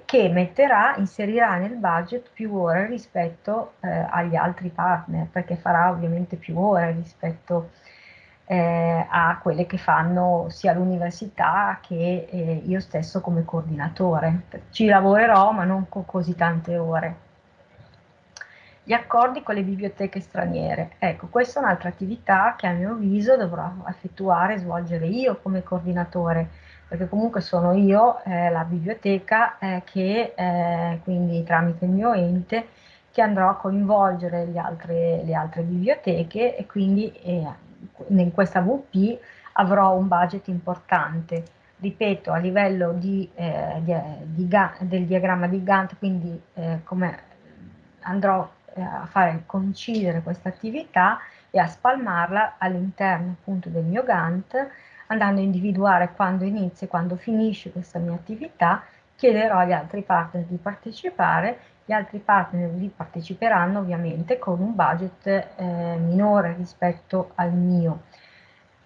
che metterà, inserirà nel budget più ore rispetto eh, agli altri partner, perché farà ovviamente più ore rispetto a eh, a quelle che fanno sia l'università che eh, io stesso come coordinatore. Ci lavorerò ma non con così tante ore. Gli accordi con le biblioteche straniere. Ecco, questa è un'altra attività che a mio avviso dovrò effettuare e svolgere io come coordinatore, perché comunque sono io eh, la biblioteca eh, che eh, quindi tramite il mio ente che andrò a coinvolgere altre, le altre biblioteche e quindi eh, in questa VP avrò un budget importante, ripeto, a livello di, eh, di, di, del diagramma di Gantt, quindi eh, come andrò eh, a fare coincidere questa attività e a spalmarla all'interno appunto del mio Gantt, andando a individuare quando inizia e quando finisce questa mia attività, chiederò agli altri partner di partecipare gli altri partner vi parteciperanno ovviamente con un budget eh, minore rispetto al mio.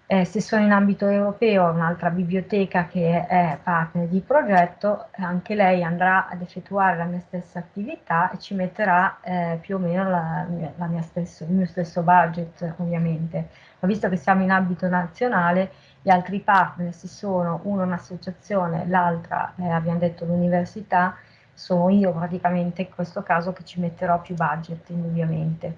Eh, se sono in ambito europeo, un'altra biblioteca che è partner di progetto, anche lei andrà ad effettuare la mia stessa attività e ci metterà eh, più o meno la, la mia stesso, il mio stesso budget ovviamente. Ma visto che siamo in ambito nazionale, gli altri partner, se sono uno un'associazione, l'altra eh, abbiamo detto l'università, sono io praticamente in questo caso che ci metterò più budget indubbiamente.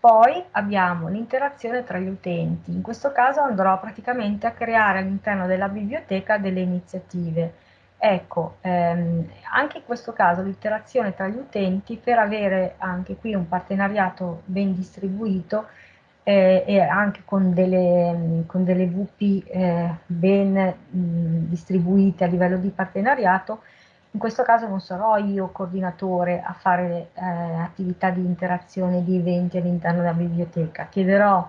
Poi abbiamo l'interazione tra gli utenti, in questo caso andrò praticamente a creare all'interno della biblioteca delle iniziative. Ecco, ehm, anche in questo caso l'interazione tra gli utenti per avere anche qui un partenariato ben distribuito eh, e anche con delle, con delle VP eh, ben mh, distribuite a livello di partenariato, in questo caso non sarò io coordinatore a fare eh, attività di interazione, di eventi all'interno della biblioteca, chiederò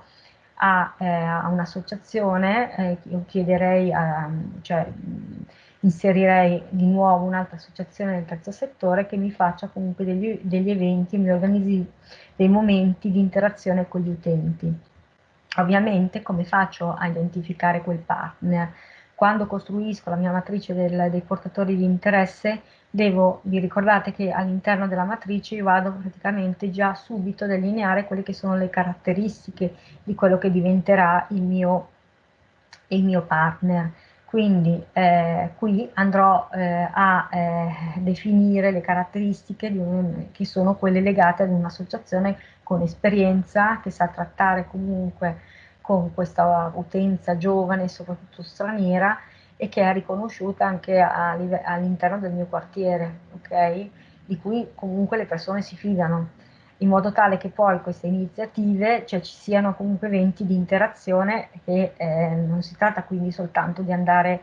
a, eh, a un'associazione, eh, chiederei, a, cioè inserirei di nuovo un'altra associazione del terzo settore che mi faccia comunque degli, degli eventi, mi organizzi dei momenti di interazione con gli utenti. Ovviamente come faccio a identificare quel partner? Quando costruisco la mia matrice del, dei portatori di interesse, devo, vi ricordate che all'interno della matrice io vado praticamente già subito a delineare quelle che sono le caratteristiche di quello che diventerà il mio, il mio partner. Quindi eh, qui andrò eh, a eh, definire le caratteristiche un, che sono quelle legate ad un'associazione con esperienza, che sa trattare comunque con questa utenza giovane, soprattutto straniera, e che è riconosciuta anche all'interno del mio quartiere, ok? Di cui comunque le persone si fidano in modo tale che poi queste iniziative, cioè ci siano comunque eventi di interazione che eh, non si tratta quindi soltanto di andare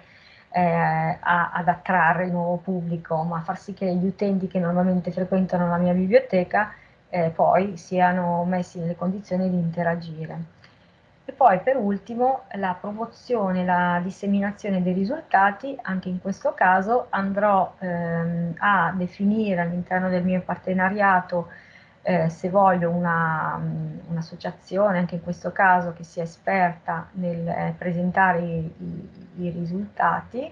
eh, a, ad attrarre il nuovo pubblico, ma far sì che gli utenti che normalmente frequentano la mia biblioteca eh, poi siano messi nelle condizioni di interagire. E poi per ultimo la promozione, la disseminazione dei risultati, anche in questo caso andrò ehm, a definire all'interno del mio partenariato eh, se voglio un'associazione, un anche in questo caso che sia esperta nel eh, presentare i, i, i, risultati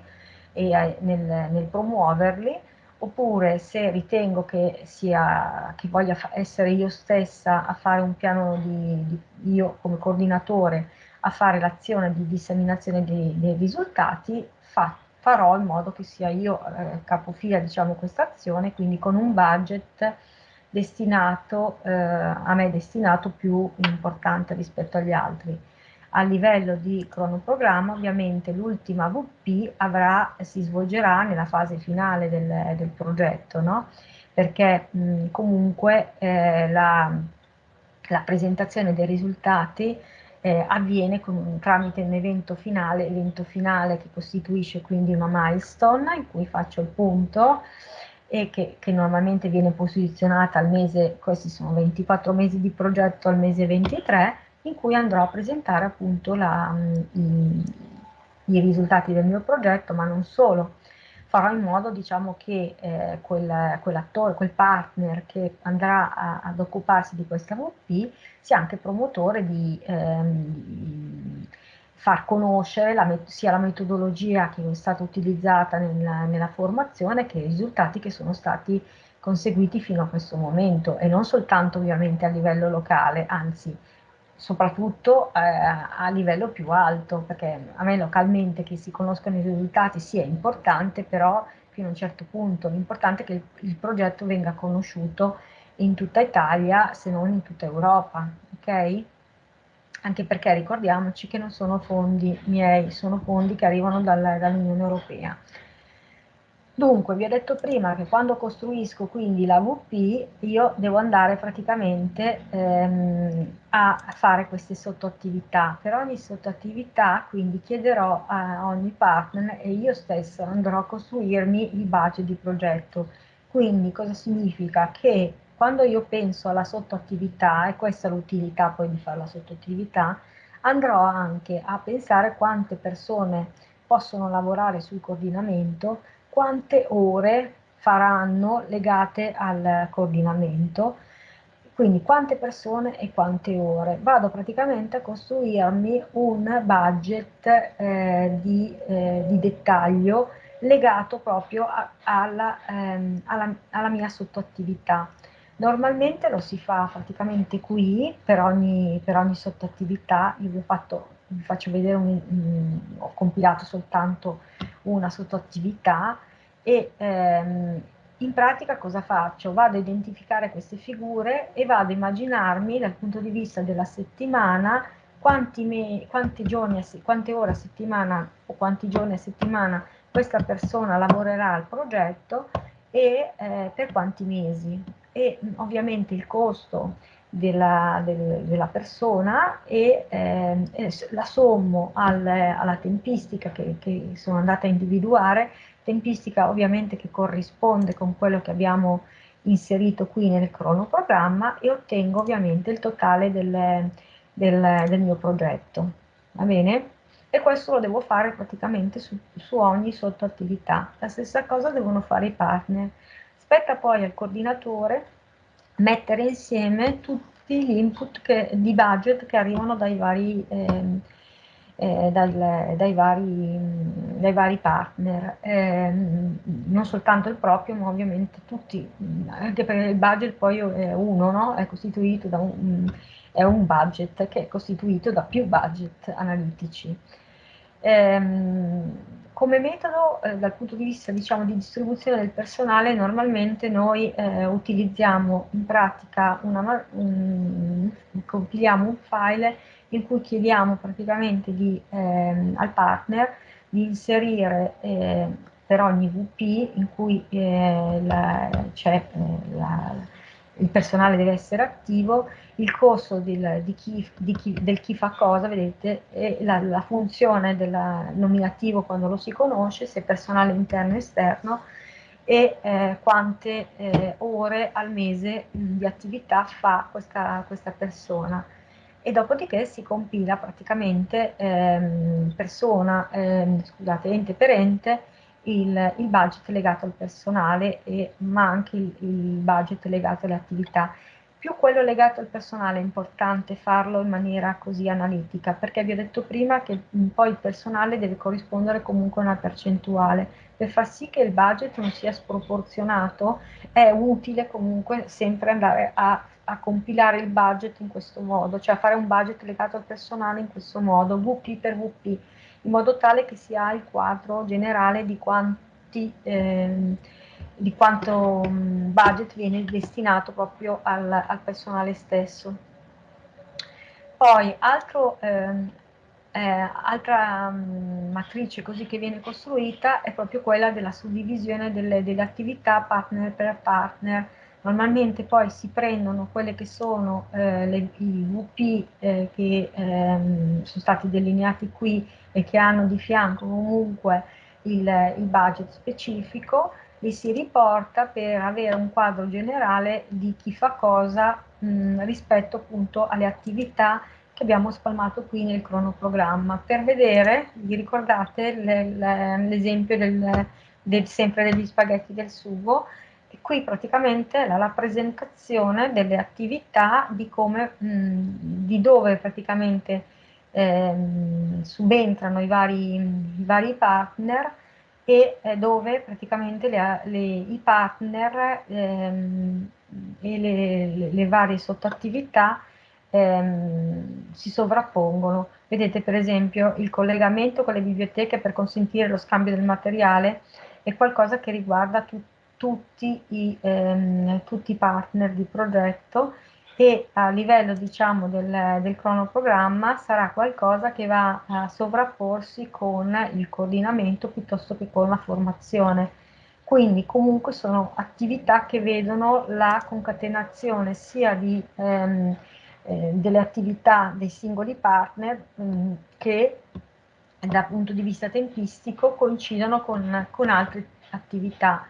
e eh, nel, nel, promuoverli, oppure se ritengo che, sia, che voglia essere io stessa a fare un piano di, di io come coordinatore a fare l'azione di disseminazione dei, dei risultati, fa, farò in modo che sia io eh, capofila diciamo questa azione, quindi con un budget destinato, eh, a me destinato più importante rispetto agli altri. A livello di cronoprogramma ovviamente l'ultima VP avrà, si svolgerà nella fase finale del, del progetto, no? perché mh, comunque eh, la, la, presentazione dei risultati eh, avviene con, tramite un evento finale, evento finale che costituisce quindi una milestone in cui faccio il punto e che, che, normalmente viene posizionata al mese, questi sono 24 mesi di progetto al mese 23, in cui andrò a presentare appunto la, i, i, risultati del mio progetto, ma non solo. Farò in modo diciamo, che eh, quel, quell'attore, quel partner che andrà a, ad occuparsi di questa VP sia anche promotore di, ehm, far conoscere la, sia la metodologia che è stata utilizzata nella, nella formazione che i risultati che sono stati conseguiti fino a questo momento e non soltanto ovviamente a livello locale, anzi soprattutto eh, a livello più alto, perché a me localmente che si conoscano i risultati sia sì, importante, però fino a un certo punto l'importante è che il, il, progetto venga conosciuto in tutta Italia, se non in tutta Europa, ok? anche perché ricordiamoci che non sono fondi miei, sono fondi che arrivano dall'Unione Europea. Dunque, vi ho detto prima che quando costruisco quindi la VP, io devo andare praticamente ehm, a fare queste sottoattività. Per ogni sottoattività, quindi, chiederò a ogni partner e io stesso andrò a costruirmi il budget di progetto. Quindi, cosa significa? Che quando io penso alla sottoattività, e questa è l'utilità poi di fare la sottoattività, andrò anche a pensare quante persone possono lavorare sul coordinamento, quante ore faranno legate al coordinamento, quindi quante persone e quante ore. Vado praticamente a costruirmi un budget eh, di, eh, di, dettaglio legato proprio a, alla, ehm, alla, alla mia sottoattività. Normalmente lo si fa praticamente qui per ogni, per ogni sottoattività, io vi, fatto, vi faccio vedere, un, un, ho compilato soltanto una sottoattività e ehm, in pratica cosa faccio? Vado a identificare queste figure e vado a immaginarmi dal punto di vista della settimana quanti, me, quanti giorni, quante ore a settimana o quanti giorni a settimana questa persona lavorerà al progetto e eh, per quanti mesi e ovviamente il costo della, del, della persona e, eh, la sommo al, alla tempistica che, che, sono andata a individuare, tempistica ovviamente che corrisponde con quello che abbiamo inserito qui nel cronoprogramma e ottengo ovviamente il totale del, del, del mio progetto. Va bene? E questo lo devo fare praticamente su, su ogni sottoattività. La stessa cosa devono fare i partner. Spetta poi al coordinatore mettere insieme tutti gli input che, di budget che arrivano dai vari, eh, eh, dal, dai, vari, dai, vari, partner, eh, non soltanto il proprio, ma ovviamente tutti, anche perché il budget poi è uno, no? è costituito da un, è un budget che è costituito da più budget analitici. Come metodo, eh, dal punto di vista diciamo, di distribuzione del personale, normalmente noi eh, utilizziamo in pratica, una, un, compiliamo un file in cui chiediamo praticamente di, ehm, al partner di inserire eh, per ogni VP in cui eh, c'è eh, il personale deve essere attivo, il costo del, di chi, di chi, del chi fa cosa, vedete, e la, la funzione del nominativo quando lo si conosce, se personale interno e esterno, e eh, quante eh, ore al mese di attività fa questa, questa persona e dopodiché si compila praticamente ehm, persona, ehm, scusate, ente per ente, il, il, budget legato al personale, e, ma anche il, il budget legato alle attività. Più quello legato al personale è importante farlo in maniera così analitica, perché vi ho detto prima che poi il personale deve corrispondere comunque a una percentuale. Per far sì che il budget non sia sproporzionato è utile comunque sempre andare a a compilare il budget in questo modo, cioè fare un budget legato al personale in questo modo, VP per VP, in modo tale che si ha il quadro generale di, quanti, eh, di quanto um, budget viene destinato proprio al, al personale stesso. Poi, altro, eh, eh, altra um, matrice così che viene costruita è proprio quella della suddivisione delle, delle attività partner per partner, Normalmente poi si prendono quelle che sono eh, le, i VP eh, che ehm, sono stati delineati qui e che hanno di fianco comunque il, il budget specifico, li si riporta per avere un quadro generale di chi fa cosa mh, rispetto appunto alle attività che abbiamo spalmato qui nel cronoprogramma. Per vedere, vi ricordate l'esempio del, del, sempre degli spaghetti del sugo, e qui praticamente la rappresentazione delle attività di come, mh, di dove praticamente ehm, subentrano i vari, i vari, partner e eh, dove praticamente le, le, i partner ehm, e le, le, varie sottoattività ehm, si sovrappongono. Vedete per esempio il collegamento con le biblioteche per consentire lo scambio del materiale è qualcosa che riguarda tutti tutti i, ehm, tutti i partner di progetto e a livello diciamo del, del cronoprogramma sarà qualcosa che va a sovrapporsi con il coordinamento piuttosto che con la formazione. Quindi comunque sono attività che vedono la concatenazione sia di, ehm, eh, delle attività dei singoli partner mh, mm, che dal punto di vista tempistico coincidono con, con altre attività.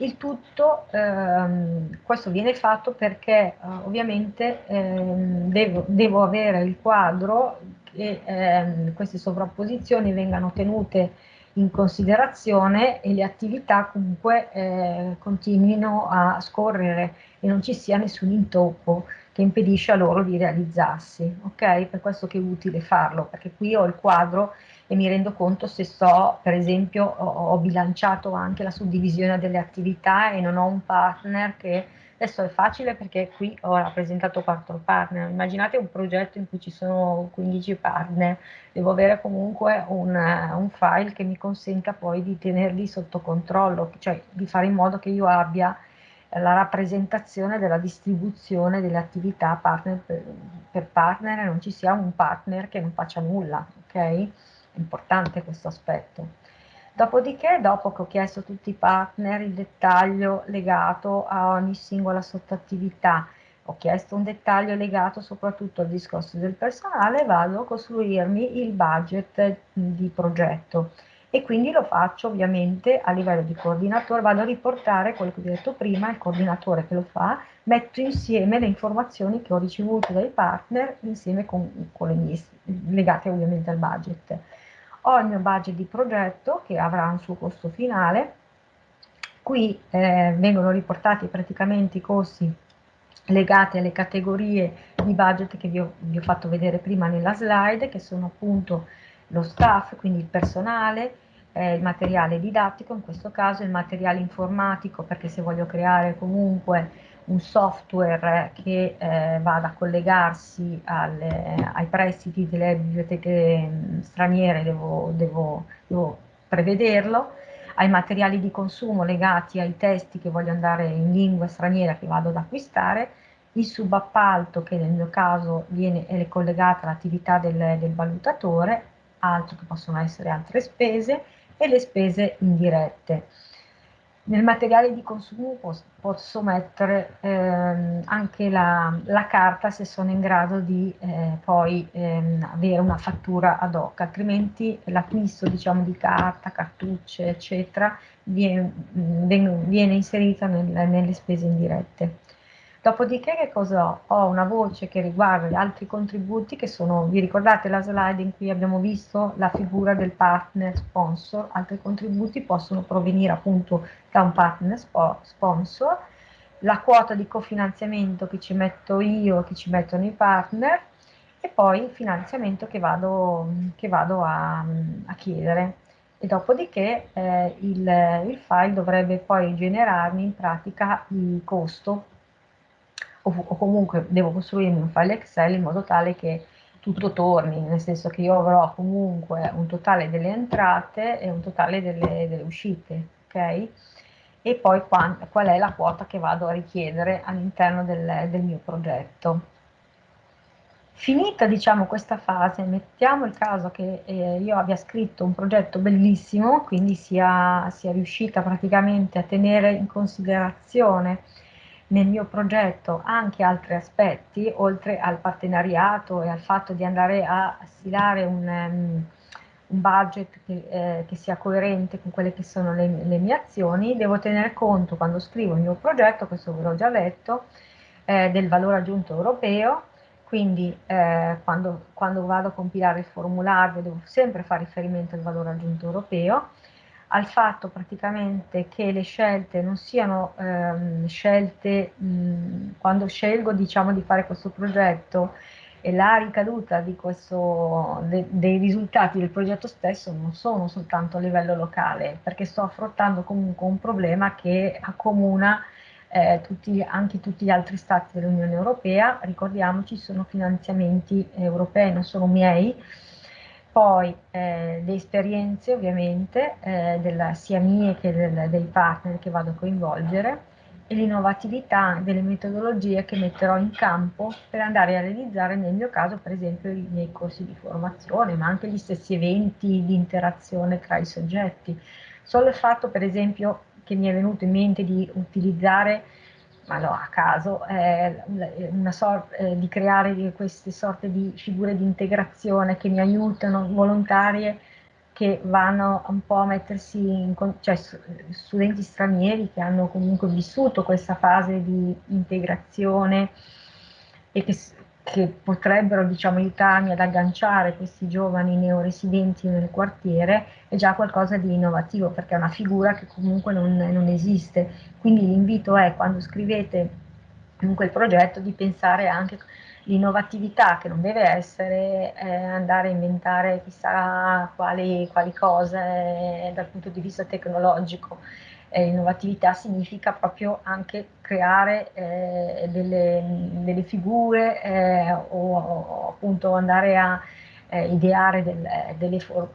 Il tutto, ehm, questo viene fatto perché eh, ovviamente ehm, devo, devo, avere il quadro che ehm, queste sovrapposizioni vengano tenute in considerazione e le attività comunque eh, continuino a scorrere e non ci sia nessun intoppo che impedisce a loro di realizzarsi. Ok? Per questo che è utile farlo, perché qui ho il quadro e mi rendo conto se so, per esempio, ho, ho bilanciato anche la suddivisione delle attività e non ho un partner che adesso è facile perché qui ho rappresentato quattro partner. Immaginate un progetto in cui ci sono 15 partner, devo avere comunque un, un file che mi consenta poi di tenerli sotto controllo, cioè di fare in modo che io abbia la rappresentazione della distribuzione delle attività partner per, per partner e non ci sia un partner che non faccia nulla, ok? Importante questo aspetto. Dopodiché, dopo che ho chiesto a tutti i partner il dettaglio legato a ogni singola sottoattività, ho chiesto un dettaglio legato soprattutto al discorso del personale, vado a costruirmi il budget di progetto e quindi lo faccio ovviamente a livello di coordinatore, vado a riportare quello che ho detto prima, il coordinatore che lo fa, metto insieme le informazioni che ho ricevuto dai partner insieme con, con le mie, legate ovviamente al budget ho il mio budget di progetto che avrà un suo costo finale, qui eh, vengono riportati praticamente i costi legati alle categorie di budget che vi ho, vi ho, fatto vedere prima nella slide, che sono appunto lo staff, quindi il personale, eh, il materiale didattico, in questo caso il materiale informatico, perché se voglio creare comunque un software che eh, vada a collegarsi alle, ai prestiti delle biblioteche straniere, devo, devo, devo prevederlo, ai materiali di consumo legati ai testi che voglio andare in lingua straniera che vado ad acquistare, il subappalto che nel mio caso viene, è collegato all'attività del, del valutatore, altro che possono essere altre spese, e le spese indirette. Nel materiale di consumo posso, posso mettere ehm, anche la, la, carta se sono in grado di eh, poi ehm, avere una fattura ad hoc, altrimenti l'acquisto diciamo, di carta, cartucce, eccetera, viene, viene inserita nel, nelle spese indirette. Dopodiché che cosa ho? Ho una voce che riguarda gli altri contributi che sono, vi ricordate la slide in cui abbiamo visto la figura del partner sponsor? Altri contributi possono provenire appunto da un partner sponsor, la quota di cofinanziamento che ci metto io, che ci mettono i partner e poi il finanziamento che vado, che vado a, a chiedere e dopodiché eh, il, il, file dovrebbe poi generarmi in pratica il costo o, o comunque devo costruirmi un file Excel in modo tale che tutto torni, nel senso che io avrò comunque un totale delle entrate e un totale delle, delle uscite, ok? E poi qual, qual, è la quota che vado a richiedere all'interno del, del, mio progetto. Finita diciamo questa fase, mettiamo il caso che eh, io abbia scritto un progetto bellissimo, quindi sia, sia riuscita praticamente a tenere in considerazione nel mio progetto anche altri aspetti, oltre al partenariato e al fatto di andare a stilare un, um, un budget che, eh, che, sia coerente con quelle che sono le, le, mie azioni, devo tenere conto quando scrivo il mio progetto, questo ve l'ho già detto, eh, del valore aggiunto europeo, quindi eh, quando, quando vado a compilare il formulario devo sempre fare riferimento al valore aggiunto europeo, al fatto praticamente che le scelte non siano ehm, scelte mh, quando scelgo diciamo di fare questo progetto e la ricaduta questo, de, dei risultati del progetto stesso non sono soltanto a livello locale perché sto affrontando comunque un problema che accomuna eh, tutti, anche tutti gli altri stati dell'Unione Europea, ricordiamoci sono finanziamenti europei, non sono miei, poi eh, le esperienze ovviamente eh, della, sia mie che del, dei partner che vado a coinvolgere e l'innovatività delle metodologie che metterò in campo per andare a realizzare nel mio caso per esempio i miei corsi di formazione ma anche gli stessi eventi di interazione tra i soggetti. Solo il fatto per esempio che mi è venuto in mente di utilizzare ma no, a caso, eh, una sorta, eh, di creare queste sorte di figure di integrazione che mi aiutano, volontarie, che vanno un po' a mettersi in, cioè studenti stranieri che hanno comunque vissuto questa fase di integrazione e che che potrebbero diciamo, aiutarmi ad agganciare questi giovani neoresidenti nel quartiere è già qualcosa di innovativo perché è una figura che comunque non, non esiste. Quindi l'invito è quando scrivete comunque il progetto di pensare anche l'innovatività che non deve essere eh, andare a inventare chissà quali, quali cose eh, dal punto di vista tecnologico, eh, innovatività significa proprio anche creare eh, delle, delle, figure eh, o, o, appunto andare a eh, ideare del, delle for-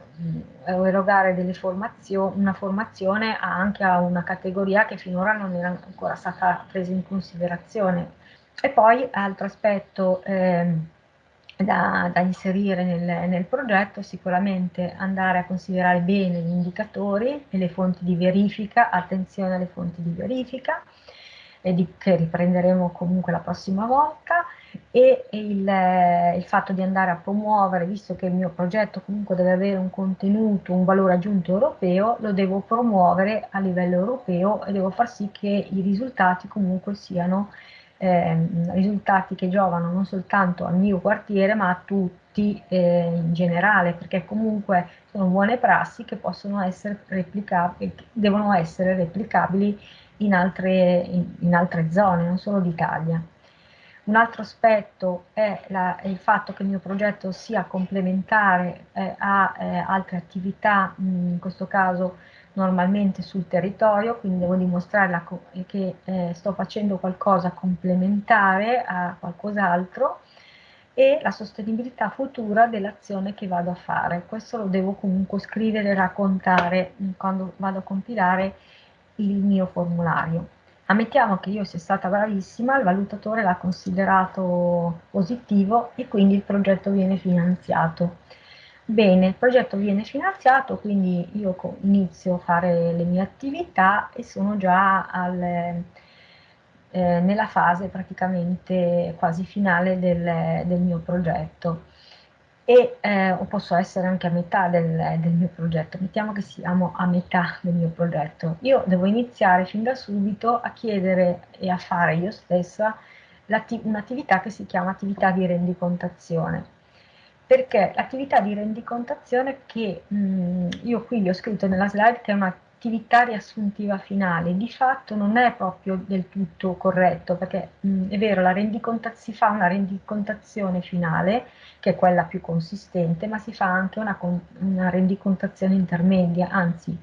o erogare delle formazioni, una formazione anche a una categoria che finora non era ancora stata presa in considerazione. E poi altro aspetto ehm, da, da inserire nel, nel, progetto, sicuramente andare a considerare bene gli indicatori e le fonti di verifica, attenzione alle fonti di verifica, di, che riprenderemo comunque la prossima volta, e il, il, fatto di andare a promuovere, visto che il mio progetto comunque deve avere un contenuto, un valore aggiunto europeo, lo devo promuovere a livello europeo e devo far sì che i risultati comunque siano eh, risultati che giovano non soltanto al mio quartiere ma a tutti eh, in generale perché comunque sono buone prassi che possono essere replicabili, devono essere replicabili in altre, in, in altre zone, non solo d'Italia. Un altro aspetto è, la, è, il fatto che il mio progetto sia complementare eh, a eh, altre attività, mh, in questo caso normalmente sul territorio, quindi devo dimostrare che eh, sto facendo qualcosa complementare a qualcos'altro e la sostenibilità futura dell'azione che vado a fare. Questo lo devo comunque scrivere e raccontare quando vado a compilare il mio formulario. Ammettiamo che io sia stata bravissima, il valutatore l'ha considerato positivo e quindi il progetto viene finanziato. Bene, il progetto viene finanziato, quindi io inizio a fare le mie attività e sono già al, eh, nella fase praticamente quasi finale del, del mio progetto e eh, posso essere anche a metà del, del, mio progetto, mettiamo che siamo a metà del mio progetto. Io devo iniziare fin da subito a chiedere e a fare io stessa un'attività che si chiama attività di rendicontazione perché l'attività di rendicontazione che mh, mm, io qui vi ho scritto nella slide che è un'attività riassuntiva finale, di fatto non è proprio del tutto corretto, perché mh, mm, è vero, si fa una rendicontazione finale, che è quella più consistente, ma si fa anche una, una rendicontazione intermedia, anzi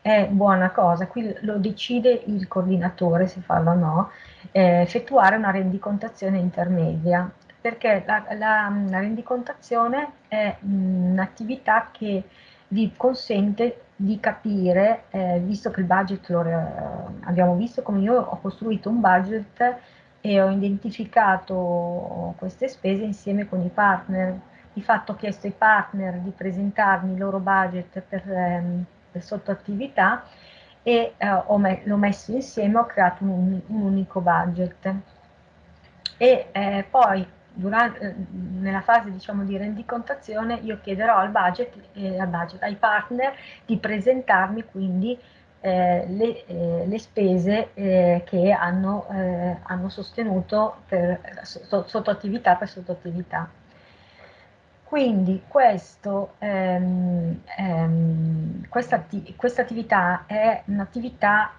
è buona cosa, qui lo decide il coordinatore se farlo o no, eh, effettuare una rendicontazione intermedia perché la, la, la rendicontazione è un'attività che vi consente di capire, eh, visto che il budget lo eh, abbiamo visto come io ho costruito un budget e ho identificato queste spese insieme con i partner. Di fatto ho chiesto ai partner di presentarmi il loro budget per, ehm, per sottoattività e eh, me messo insieme, ho creato un, un unico budget. E eh, poi durante, eh, nella fase diciamo, di rendicontazione io chiederò al budget, eh, al budget, ai partner di presentarmi quindi eh, le, eh, le, spese eh, che hanno, eh, hanno sostenuto per, sotto attività per sottoattività. Quindi questo, ehm, ehm, questa, questa, attività è un'attività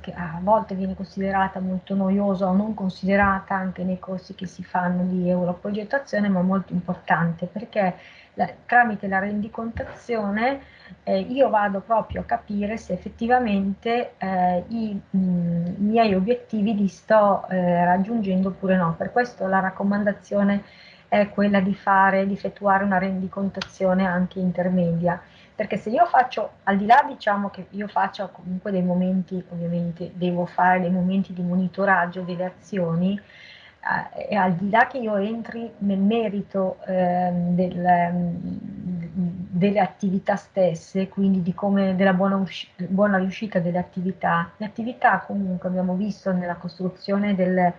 che a volte viene considerata molto noiosa o non considerata anche nei corsi che si fanno di europrogettazione, ma molto importante perché la, tramite la rendicontazione eh, io vado proprio a capire se effettivamente eh, i, mh, miei obiettivi li sto eh, raggiungendo oppure no. Per questo la raccomandazione è quella di fare, di effettuare una rendicontazione anche intermedia, perché se io faccio, al di là diciamo che io faccio comunque dei momenti, ovviamente devo fare dei momenti di monitoraggio delle azioni, eh, e al di là che io entri nel merito eh, del, delle attività stesse, quindi di come, della buona, buona riuscita delle attività, le attività comunque abbiamo visto nella costruzione del,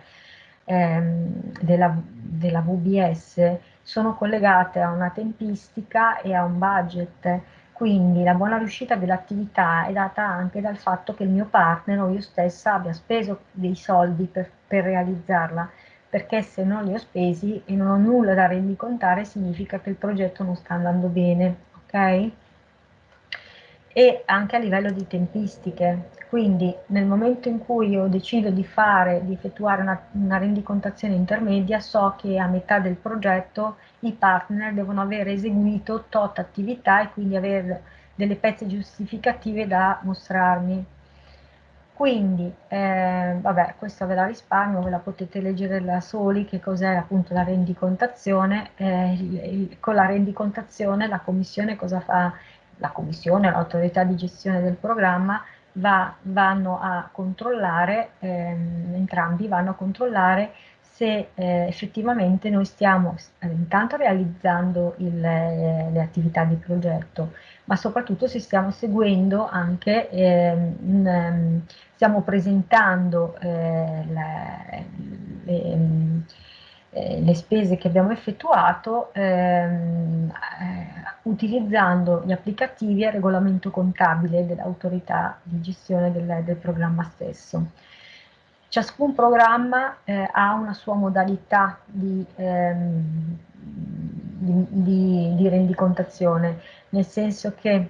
ehm, della, della VBS sono collegate a una tempistica e a un budget, quindi la buona riuscita dell'attività è data anche dal fatto che il mio partner o io stessa abbia speso dei soldi per, per realizzarla, perché se non li ho spesi e non ho nulla da rendicontare significa che il progetto non sta andando bene, ok? E anche a livello di tempistiche, quindi nel momento in cui io decido di fare, di effettuare una, una rendicontazione intermedia, so che a metà del progetto i partner devono aver eseguito tot attività e quindi avere delle pezze giustificative da mostrarmi. Quindi, eh, vabbè, questa ve la risparmio, ve la potete leggere da soli, che cos'è appunto la rendicontazione. Eh, il, il, con la rendicontazione la commissione cosa fa? La commissione, l'autorità di gestione del programma, va, vanno a controllare, ehm, entrambi vanno a controllare se eh, effettivamente noi stiamo eh, intanto realizzando il, eh, le attività di progetto, ma soprattutto se stiamo seguendo anche, ehm, in, ehm, stiamo presentando eh, le, le, eh, le spese che abbiamo effettuato ehm, eh, utilizzando gli applicativi al regolamento contabile dell'autorità di gestione del, del, programma stesso. Ciascun programma eh, ha una sua modalità di, ehm, di, di, di rendicontazione, nel senso che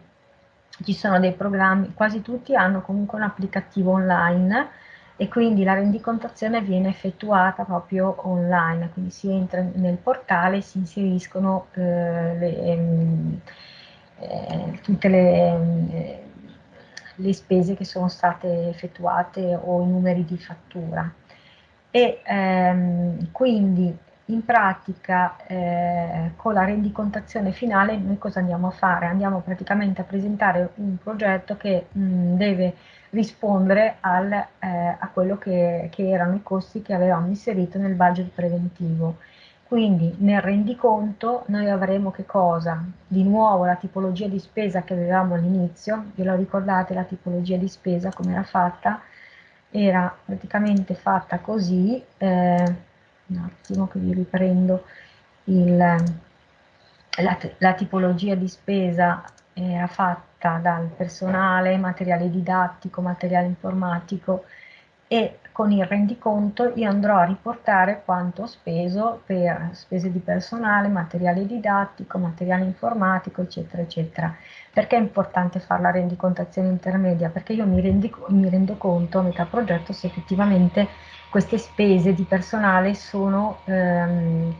ci sono dei programmi, quasi tutti hanno comunque un applicativo online e quindi la rendicontazione viene effettuata proprio online, quindi si entra nel portale si inseriscono eh, le, ehm, eh, tutte le, le, spese che sono state effettuate o i numeri di fattura. E ehm, quindi in pratica eh, con la rendicontazione finale noi cosa andiamo a fare? Andiamo praticamente a presentare un progetto che mh, deve rispondere al, eh, a quello che, che, erano i costi che avevamo inserito nel budget preventivo. Quindi nel rendiconto noi avremo che cosa? Di nuovo la tipologia di spesa che avevamo all'inizio, ve lo ricordate la tipologia di spesa come era fatta? Era praticamente fatta così, eh, un attimo che vi riprendo il, la, la tipologia di spesa era fatta dal personale, materiale didattico, materiale informatico e con il rendiconto io andrò a riportare quanto ho speso per spese di personale, materiale didattico, materiale informatico, eccetera, eccetera. Perché è importante fare la rendicontazione intermedia? Perché io mi, rendi, mi rendo conto a metà progetto se effettivamente queste spese di personale sono... Ehm,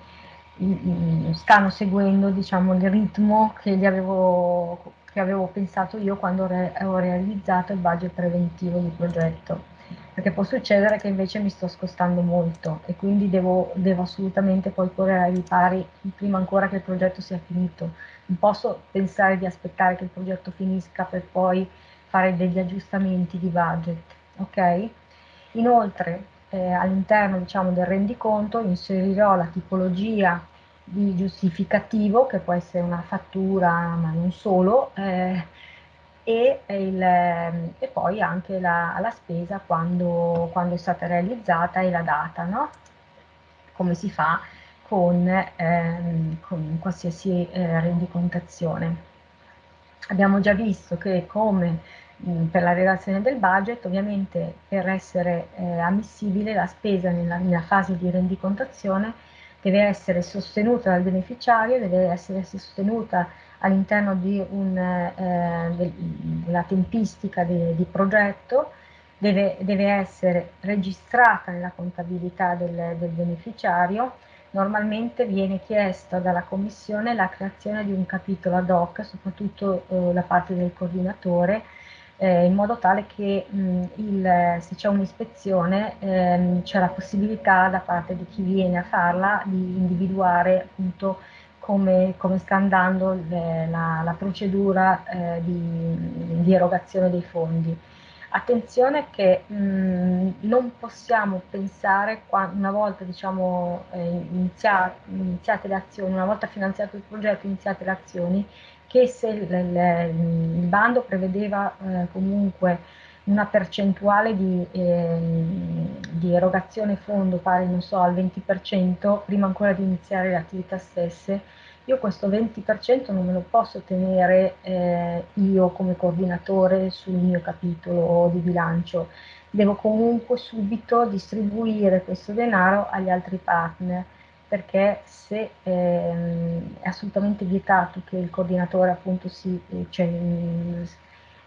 stanno seguendo diciamo, il ritmo che, avevo, che avevo pensato io quando re, ho realizzato il budget preventivo di progetto perché può succedere che invece mi sto scostando molto e quindi devo, devo assolutamente poi correre ai ripari prima ancora che il progetto sia finito. Non posso pensare di aspettare che il progetto finisca per poi fare degli aggiustamenti di budget. Ok? Inoltre eh, all'interno diciamo, del rendiconto inserirò la tipologia di giustificativo, che può essere una fattura, ma non solo, eh, e, il, e, poi anche la, la spesa quando, quando, è stata realizzata e la data, no? come si fa con, ehm, con qualsiasi eh, rendicontazione. Abbiamo già visto che come per la redazione del budget, ovviamente per essere eh, ammissibile la spesa nella, nella fase di rendicontazione deve essere sostenuta dal beneficiario, deve essere sostenuta all'interno eh, de, della tempistica di, di progetto, deve, deve, essere registrata nella contabilità del, del beneficiario, normalmente viene chiesta dalla Commissione la creazione di un capitolo ad hoc, soprattutto eh, da parte del coordinatore, eh, in modo tale che mh, il, se c'è un'ispezione ehm, c'è la possibilità da parte di chi viene a farla di individuare appunto come, come sta andando le, la, la, procedura eh, di, di, erogazione dei fondi. Attenzione che mh, non possiamo pensare, una volta diciamo, eh, iniziate, iniziate le azioni, una volta finanziato il progetto, iniziate le azioni, che se il, bando prevedeva eh, comunque una percentuale di, eh, di, erogazione fondo pari, non so, al 20%, prima ancora di iniziare le attività stesse, io questo 20% non me lo posso tenere eh, io come coordinatore sul mio capitolo di bilancio, devo comunque subito distribuire questo denaro agli altri partner perché se ehm, è assolutamente vietato che il coordinatore appunto si, cioè,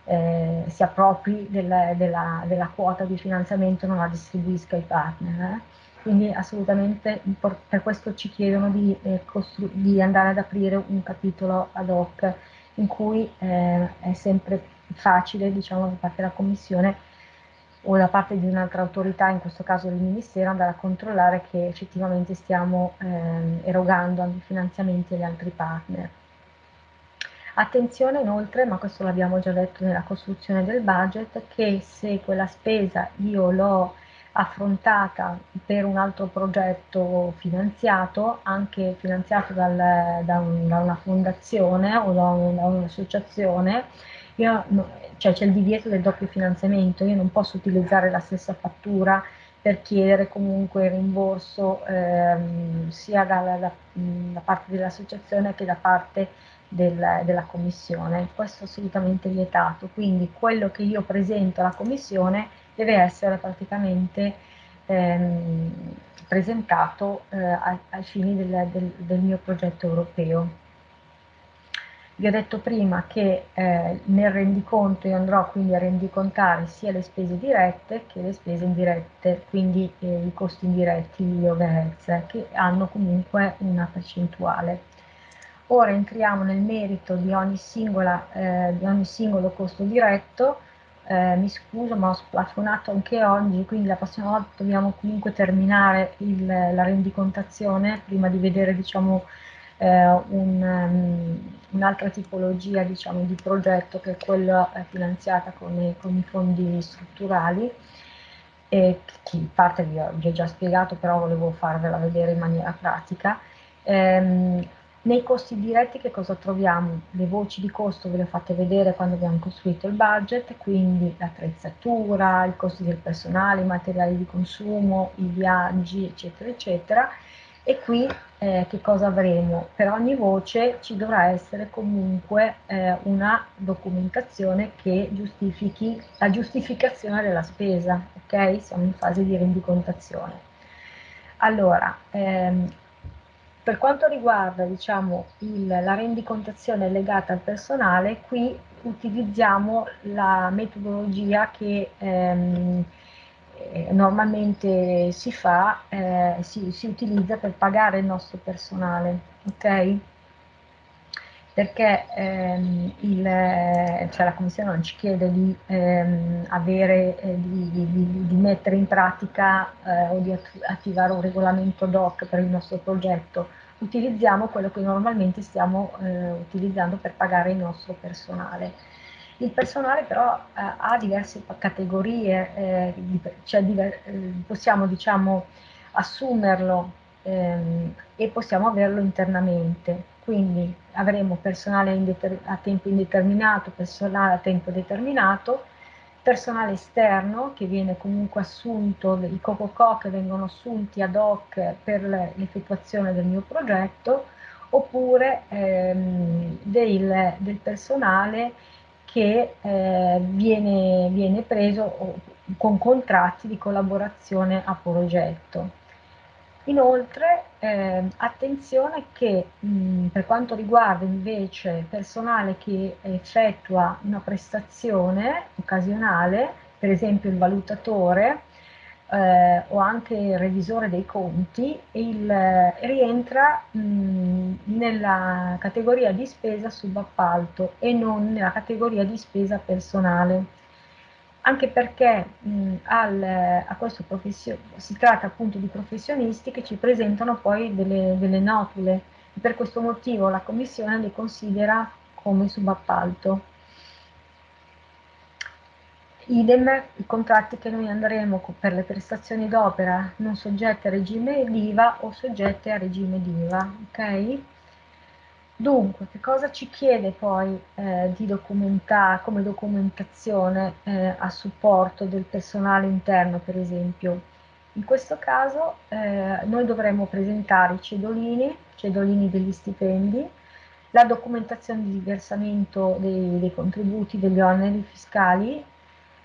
eh, si appropri della, della, della, quota di finanziamento e non la distribuisca ai partner. Eh? Quindi assolutamente per questo ci chiedono di, eh, di, andare ad aprire un capitolo ad hoc in cui eh, è sempre facile, diciamo, da parte della Commissione o da parte di un'altra autorità, in questo caso il Ministero, andare a controllare che effettivamente stiamo eh, erogando anche finanziamenti agli altri partner. Attenzione inoltre, ma questo l'abbiamo già detto nella costruzione del budget, che se quella spesa io l'ho affrontata per un altro progetto finanziato, anche finanziato dal, da, un, da, una fondazione o da un'associazione, io cioè c'è il divieto del doppio finanziamento, io non posso utilizzare la stessa fattura per chiedere comunque rimborso ehm, sia dalla, da, da, parte dell'associazione che da parte del, della commissione. Questo è assolutamente vietato, quindi quello che io presento alla commissione deve essere praticamente ehm, presentato eh, ai, ai, fini del, del, del mio progetto europeo. Vi ho detto prima che eh, nel rendiconto io andrò quindi a rendicontare sia le spese dirette che le spese indirette, quindi eh, i costi indiretti, gli overheads, che hanno comunque una percentuale. Ora entriamo nel merito di ogni, singola, eh, di ogni singolo costo diretto, eh, mi scuso ma ho splafonato anche oggi, quindi la prossima volta dobbiamo comunque terminare il, la rendicontazione prima di vedere diciamo, eh, un, um, un'altra tipologia diciamo, di progetto che è quella eh, finanziata con i, con i, fondi strutturali e che in parte vi ho, vi ho, già spiegato però volevo farvela vedere in maniera pratica. Ehm, nei costi diretti che cosa troviamo? Le voci di costo ve le ho fatte vedere quando abbiamo costruito il budget, quindi l'attrezzatura, i costi del personale, i materiali di consumo, i viaggi, eccetera, eccetera. E qui eh, che cosa avremo? Per ogni voce ci dovrà essere comunque eh, una documentazione che giustifichi la giustificazione della spesa, ok? Siamo in fase di rendicontazione. Allora, ehm, per quanto riguarda diciamo, il, la rendicontazione legata al personale, qui utilizziamo la metodologia che ehm, eh, normalmente si fa, eh, si, si, utilizza per pagare il nostro personale, ok? Perché ehm, il, cioè la Commissione non ci chiede di, ehm, avere, eh, di, di, di, mettere in pratica eh, o di attivare un regolamento DOC per il nostro progetto, utilizziamo quello che normalmente stiamo eh, utilizzando per pagare il nostro personale. Il personale però eh, ha diverse categorie, eh, cioè eh, possiamo diciamo, assumerlo ehm, e possiamo averlo internamente, quindi avremo personale a tempo indeterminato, personale a tempo determinato, personale esterno che viene comunque assunto, i COCOCO che vengono assunti ad hoc per l'effettuazione del mio progetto, oppure ehm, del, del, personale che eh, viene, viene preso con contratti di collaborazione a progetto. Inoltre, eh, attenzione che mh, per quanto riguarda invece personale che effettua una prestazione occasionale, per esempio il valutatore eh, o anche il revisore dei conti, il, eh, rientra mh, nella categoria di spesa subappalto e non nella categoria di spesa personale anche perché mh, al, a questo si tratta appunto di professionisti che ci presentano poi delle, delle notule per questo motivo la Commissione le considera come subappalto. Idem i contratti che noi andremo per le prestazioni d'opera non soggette a regime d'IVA o soggette a regime d'IVA, ok? Dunque, che cosa ci chiede poi eh, di documentare come documentazione eh, a supporto del personale interno, per esempio? In questo caso eh, noi dovremmo presentare i cedolini, cedolini degli stipendi, la documentazione di versamento dei, dei contributi, degli oneri fiscali,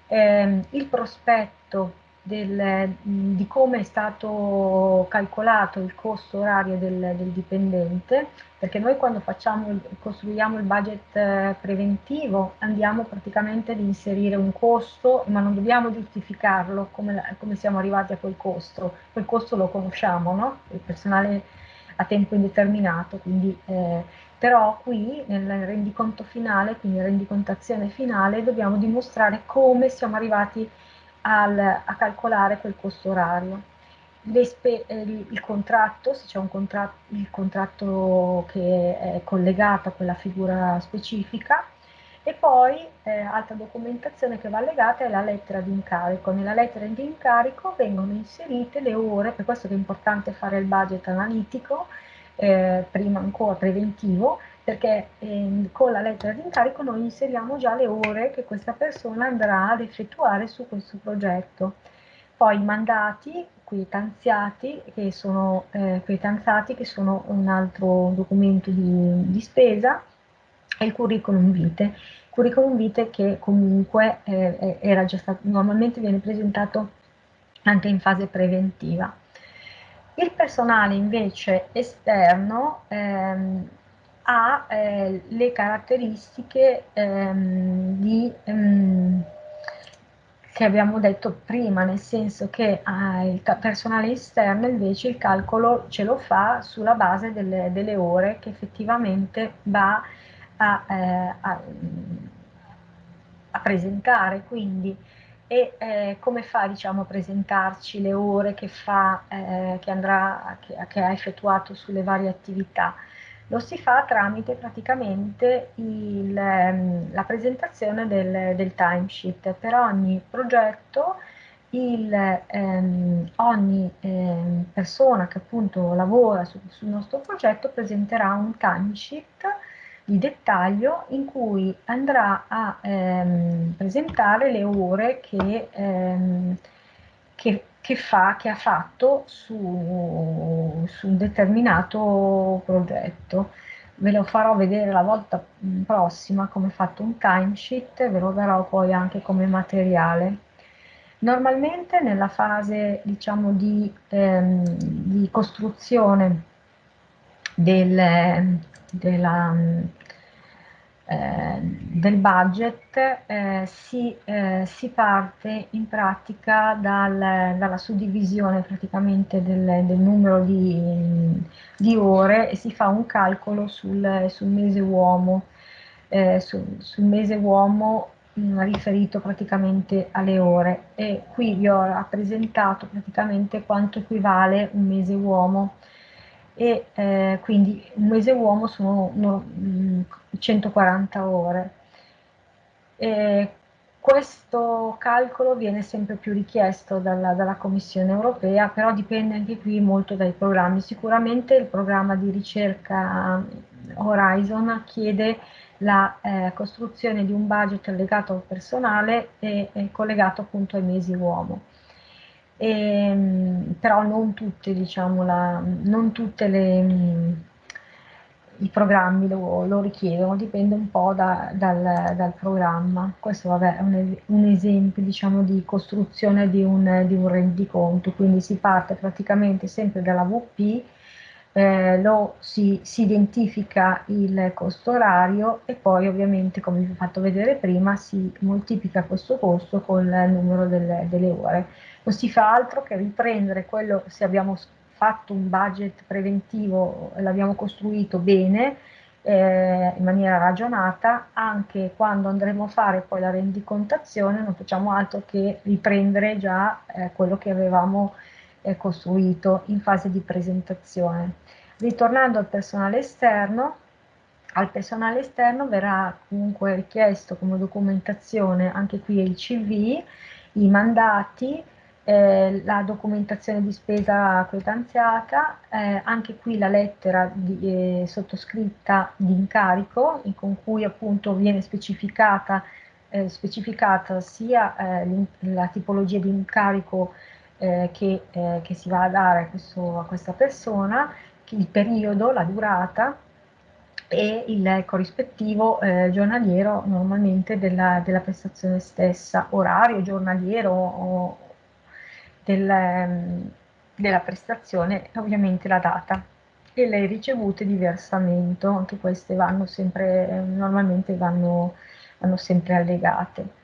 ehm, il prospetto del, di come è stato calcolato il costo orario del, del, dipendente, perché noi quando facciamo, costruiamo il budget eh, preventivo andiamo praticamente ad inserire un costo, ma non dobbiamo giustificarlo come, come siamo arrivati a quel costo, quel costo lo conosciamo, no? il personale a tempo indeterminato, quindi, eh, però qui nel rendiconto finale, quindi rendicontazione finale, dobbiamo dimostrare come siamo arrivati al, a calcolare quel costo orario. Eh, il contratto, se c'è un contratto, il contratto che è collegato a quella figura specifica, e poi eh, altra documentazione che va allegata è la lettera di incarico. Nella lettera di incarico vengono inserite le ore, per questo è importante fare il budget analitico, eh, prima ancora preventivo, perché eh, con la lettera di incarico noi inseriamo già le ore che questa persona andrà ad effettuare su questo progetto. Poi i mandati quietanziati, che sono, eh, quietanziati, che sono un altro documento di, di spesa, e il curriculum vitae. Curriculum vitae che comunque eh, era già stato, normalmente viene presentato anche in fase preventiva. Il personale invece esterno ehm, ha eh, le caratteristiche ehm, di, ehm, che abbiamo detto prima, nel senso che eh, il personale esterno invece il calcolo ce lo fa sulla base delle, delle ore che effettivamente va a, eh, a, a presentare, quindi e eh, come fa diciamo, a presentarci le ore che, fa, eh, che, andrà, che, che, ha effettuato sulle varie attività. Lo si fa tramite praticamente il, ehm, la presentazione del, del timesheet. Per ogni progetto il, ehm, ogni ehm, persona che appunto lavora su, sul nostro progetto presenterà un timesheet di dettaglio in cui andrà a ehm, presentare le ore che, ehm, che, che, fa, che ha fatto su, su, un determinato progetto. Ve lo farò vedere la volta prossima come fatto un timesheet, ve lo darò poi anche come materiale. Normalmente nella fase diciamo, di, ehm, di costruzione del, della, eh, del budget eh, si, eh, si, parte in pratica dal, dalla suddivisione praticamente del, del numero di, di, ore e si fa un calcolo sul, sul mese uomo, eh, sul, sul mese uomo mh, riferito praticamente alle ore. E qui vi ho rappresentato praticamente quanto equivale un mese uomo e eh, quindi un mese uomo sono no, 140 ore. E questo calcolo viene sempre più richiesto dalla, dalla, Commissione europea, però dipende anche qui molto dai programmi. Sicuramente il programma di ricerca Horizon chiede la eh, costruzione di un budget legato al personale e, e collegato appunto ai mesi uomo e, ehm, però non tutte, diciamo, la, non tutte le, i programmi lo, lo, richiedono, dipende un po' da, dal, dal, programma. Questo vabbè, è un, un esempio diciamo, di costruzione di un, di un rendiconto, quindi si parte praticamente sempre dalla VP, eh, lo si, si, identifica il costo orario e poi ovviamente come vi ho fatto vedere prima si moltiplica questo costo con il numero delle, delle ore non si fa altro che riprendere quello, se abbiamo fatto un budget preventivo, l'abbiamo costruito bene, eh, in maniera ragionata, anche quando andremo a fare poi la rendicontazione non facciamo altro che riprendere già eh, quello che avevamo eh, costruito in fase di presentazione. Ritornando al personale esterno, al personale esterno verrà comunque richiesto come documentazione anche qui il CV, i mandati, eh, la documentazione di spesa quetanziata, eh, anche qui la lettera di, eh, sottoscritta di incarico, con cui appunto viene specificata, eh, specificata sia eh, la tipologia di incarico che, che, si va a dare a, questo, a questa persona, il periodo, la durata, e il corrispettivo giornaliero normalmente della, della, prestazione stessa, orario giornaliero o, del, ehm, della prestazione ovviamente la data e le ricevute di versamento, anche queste vanno sempre, normalmente vanno, vanno sempre allegate.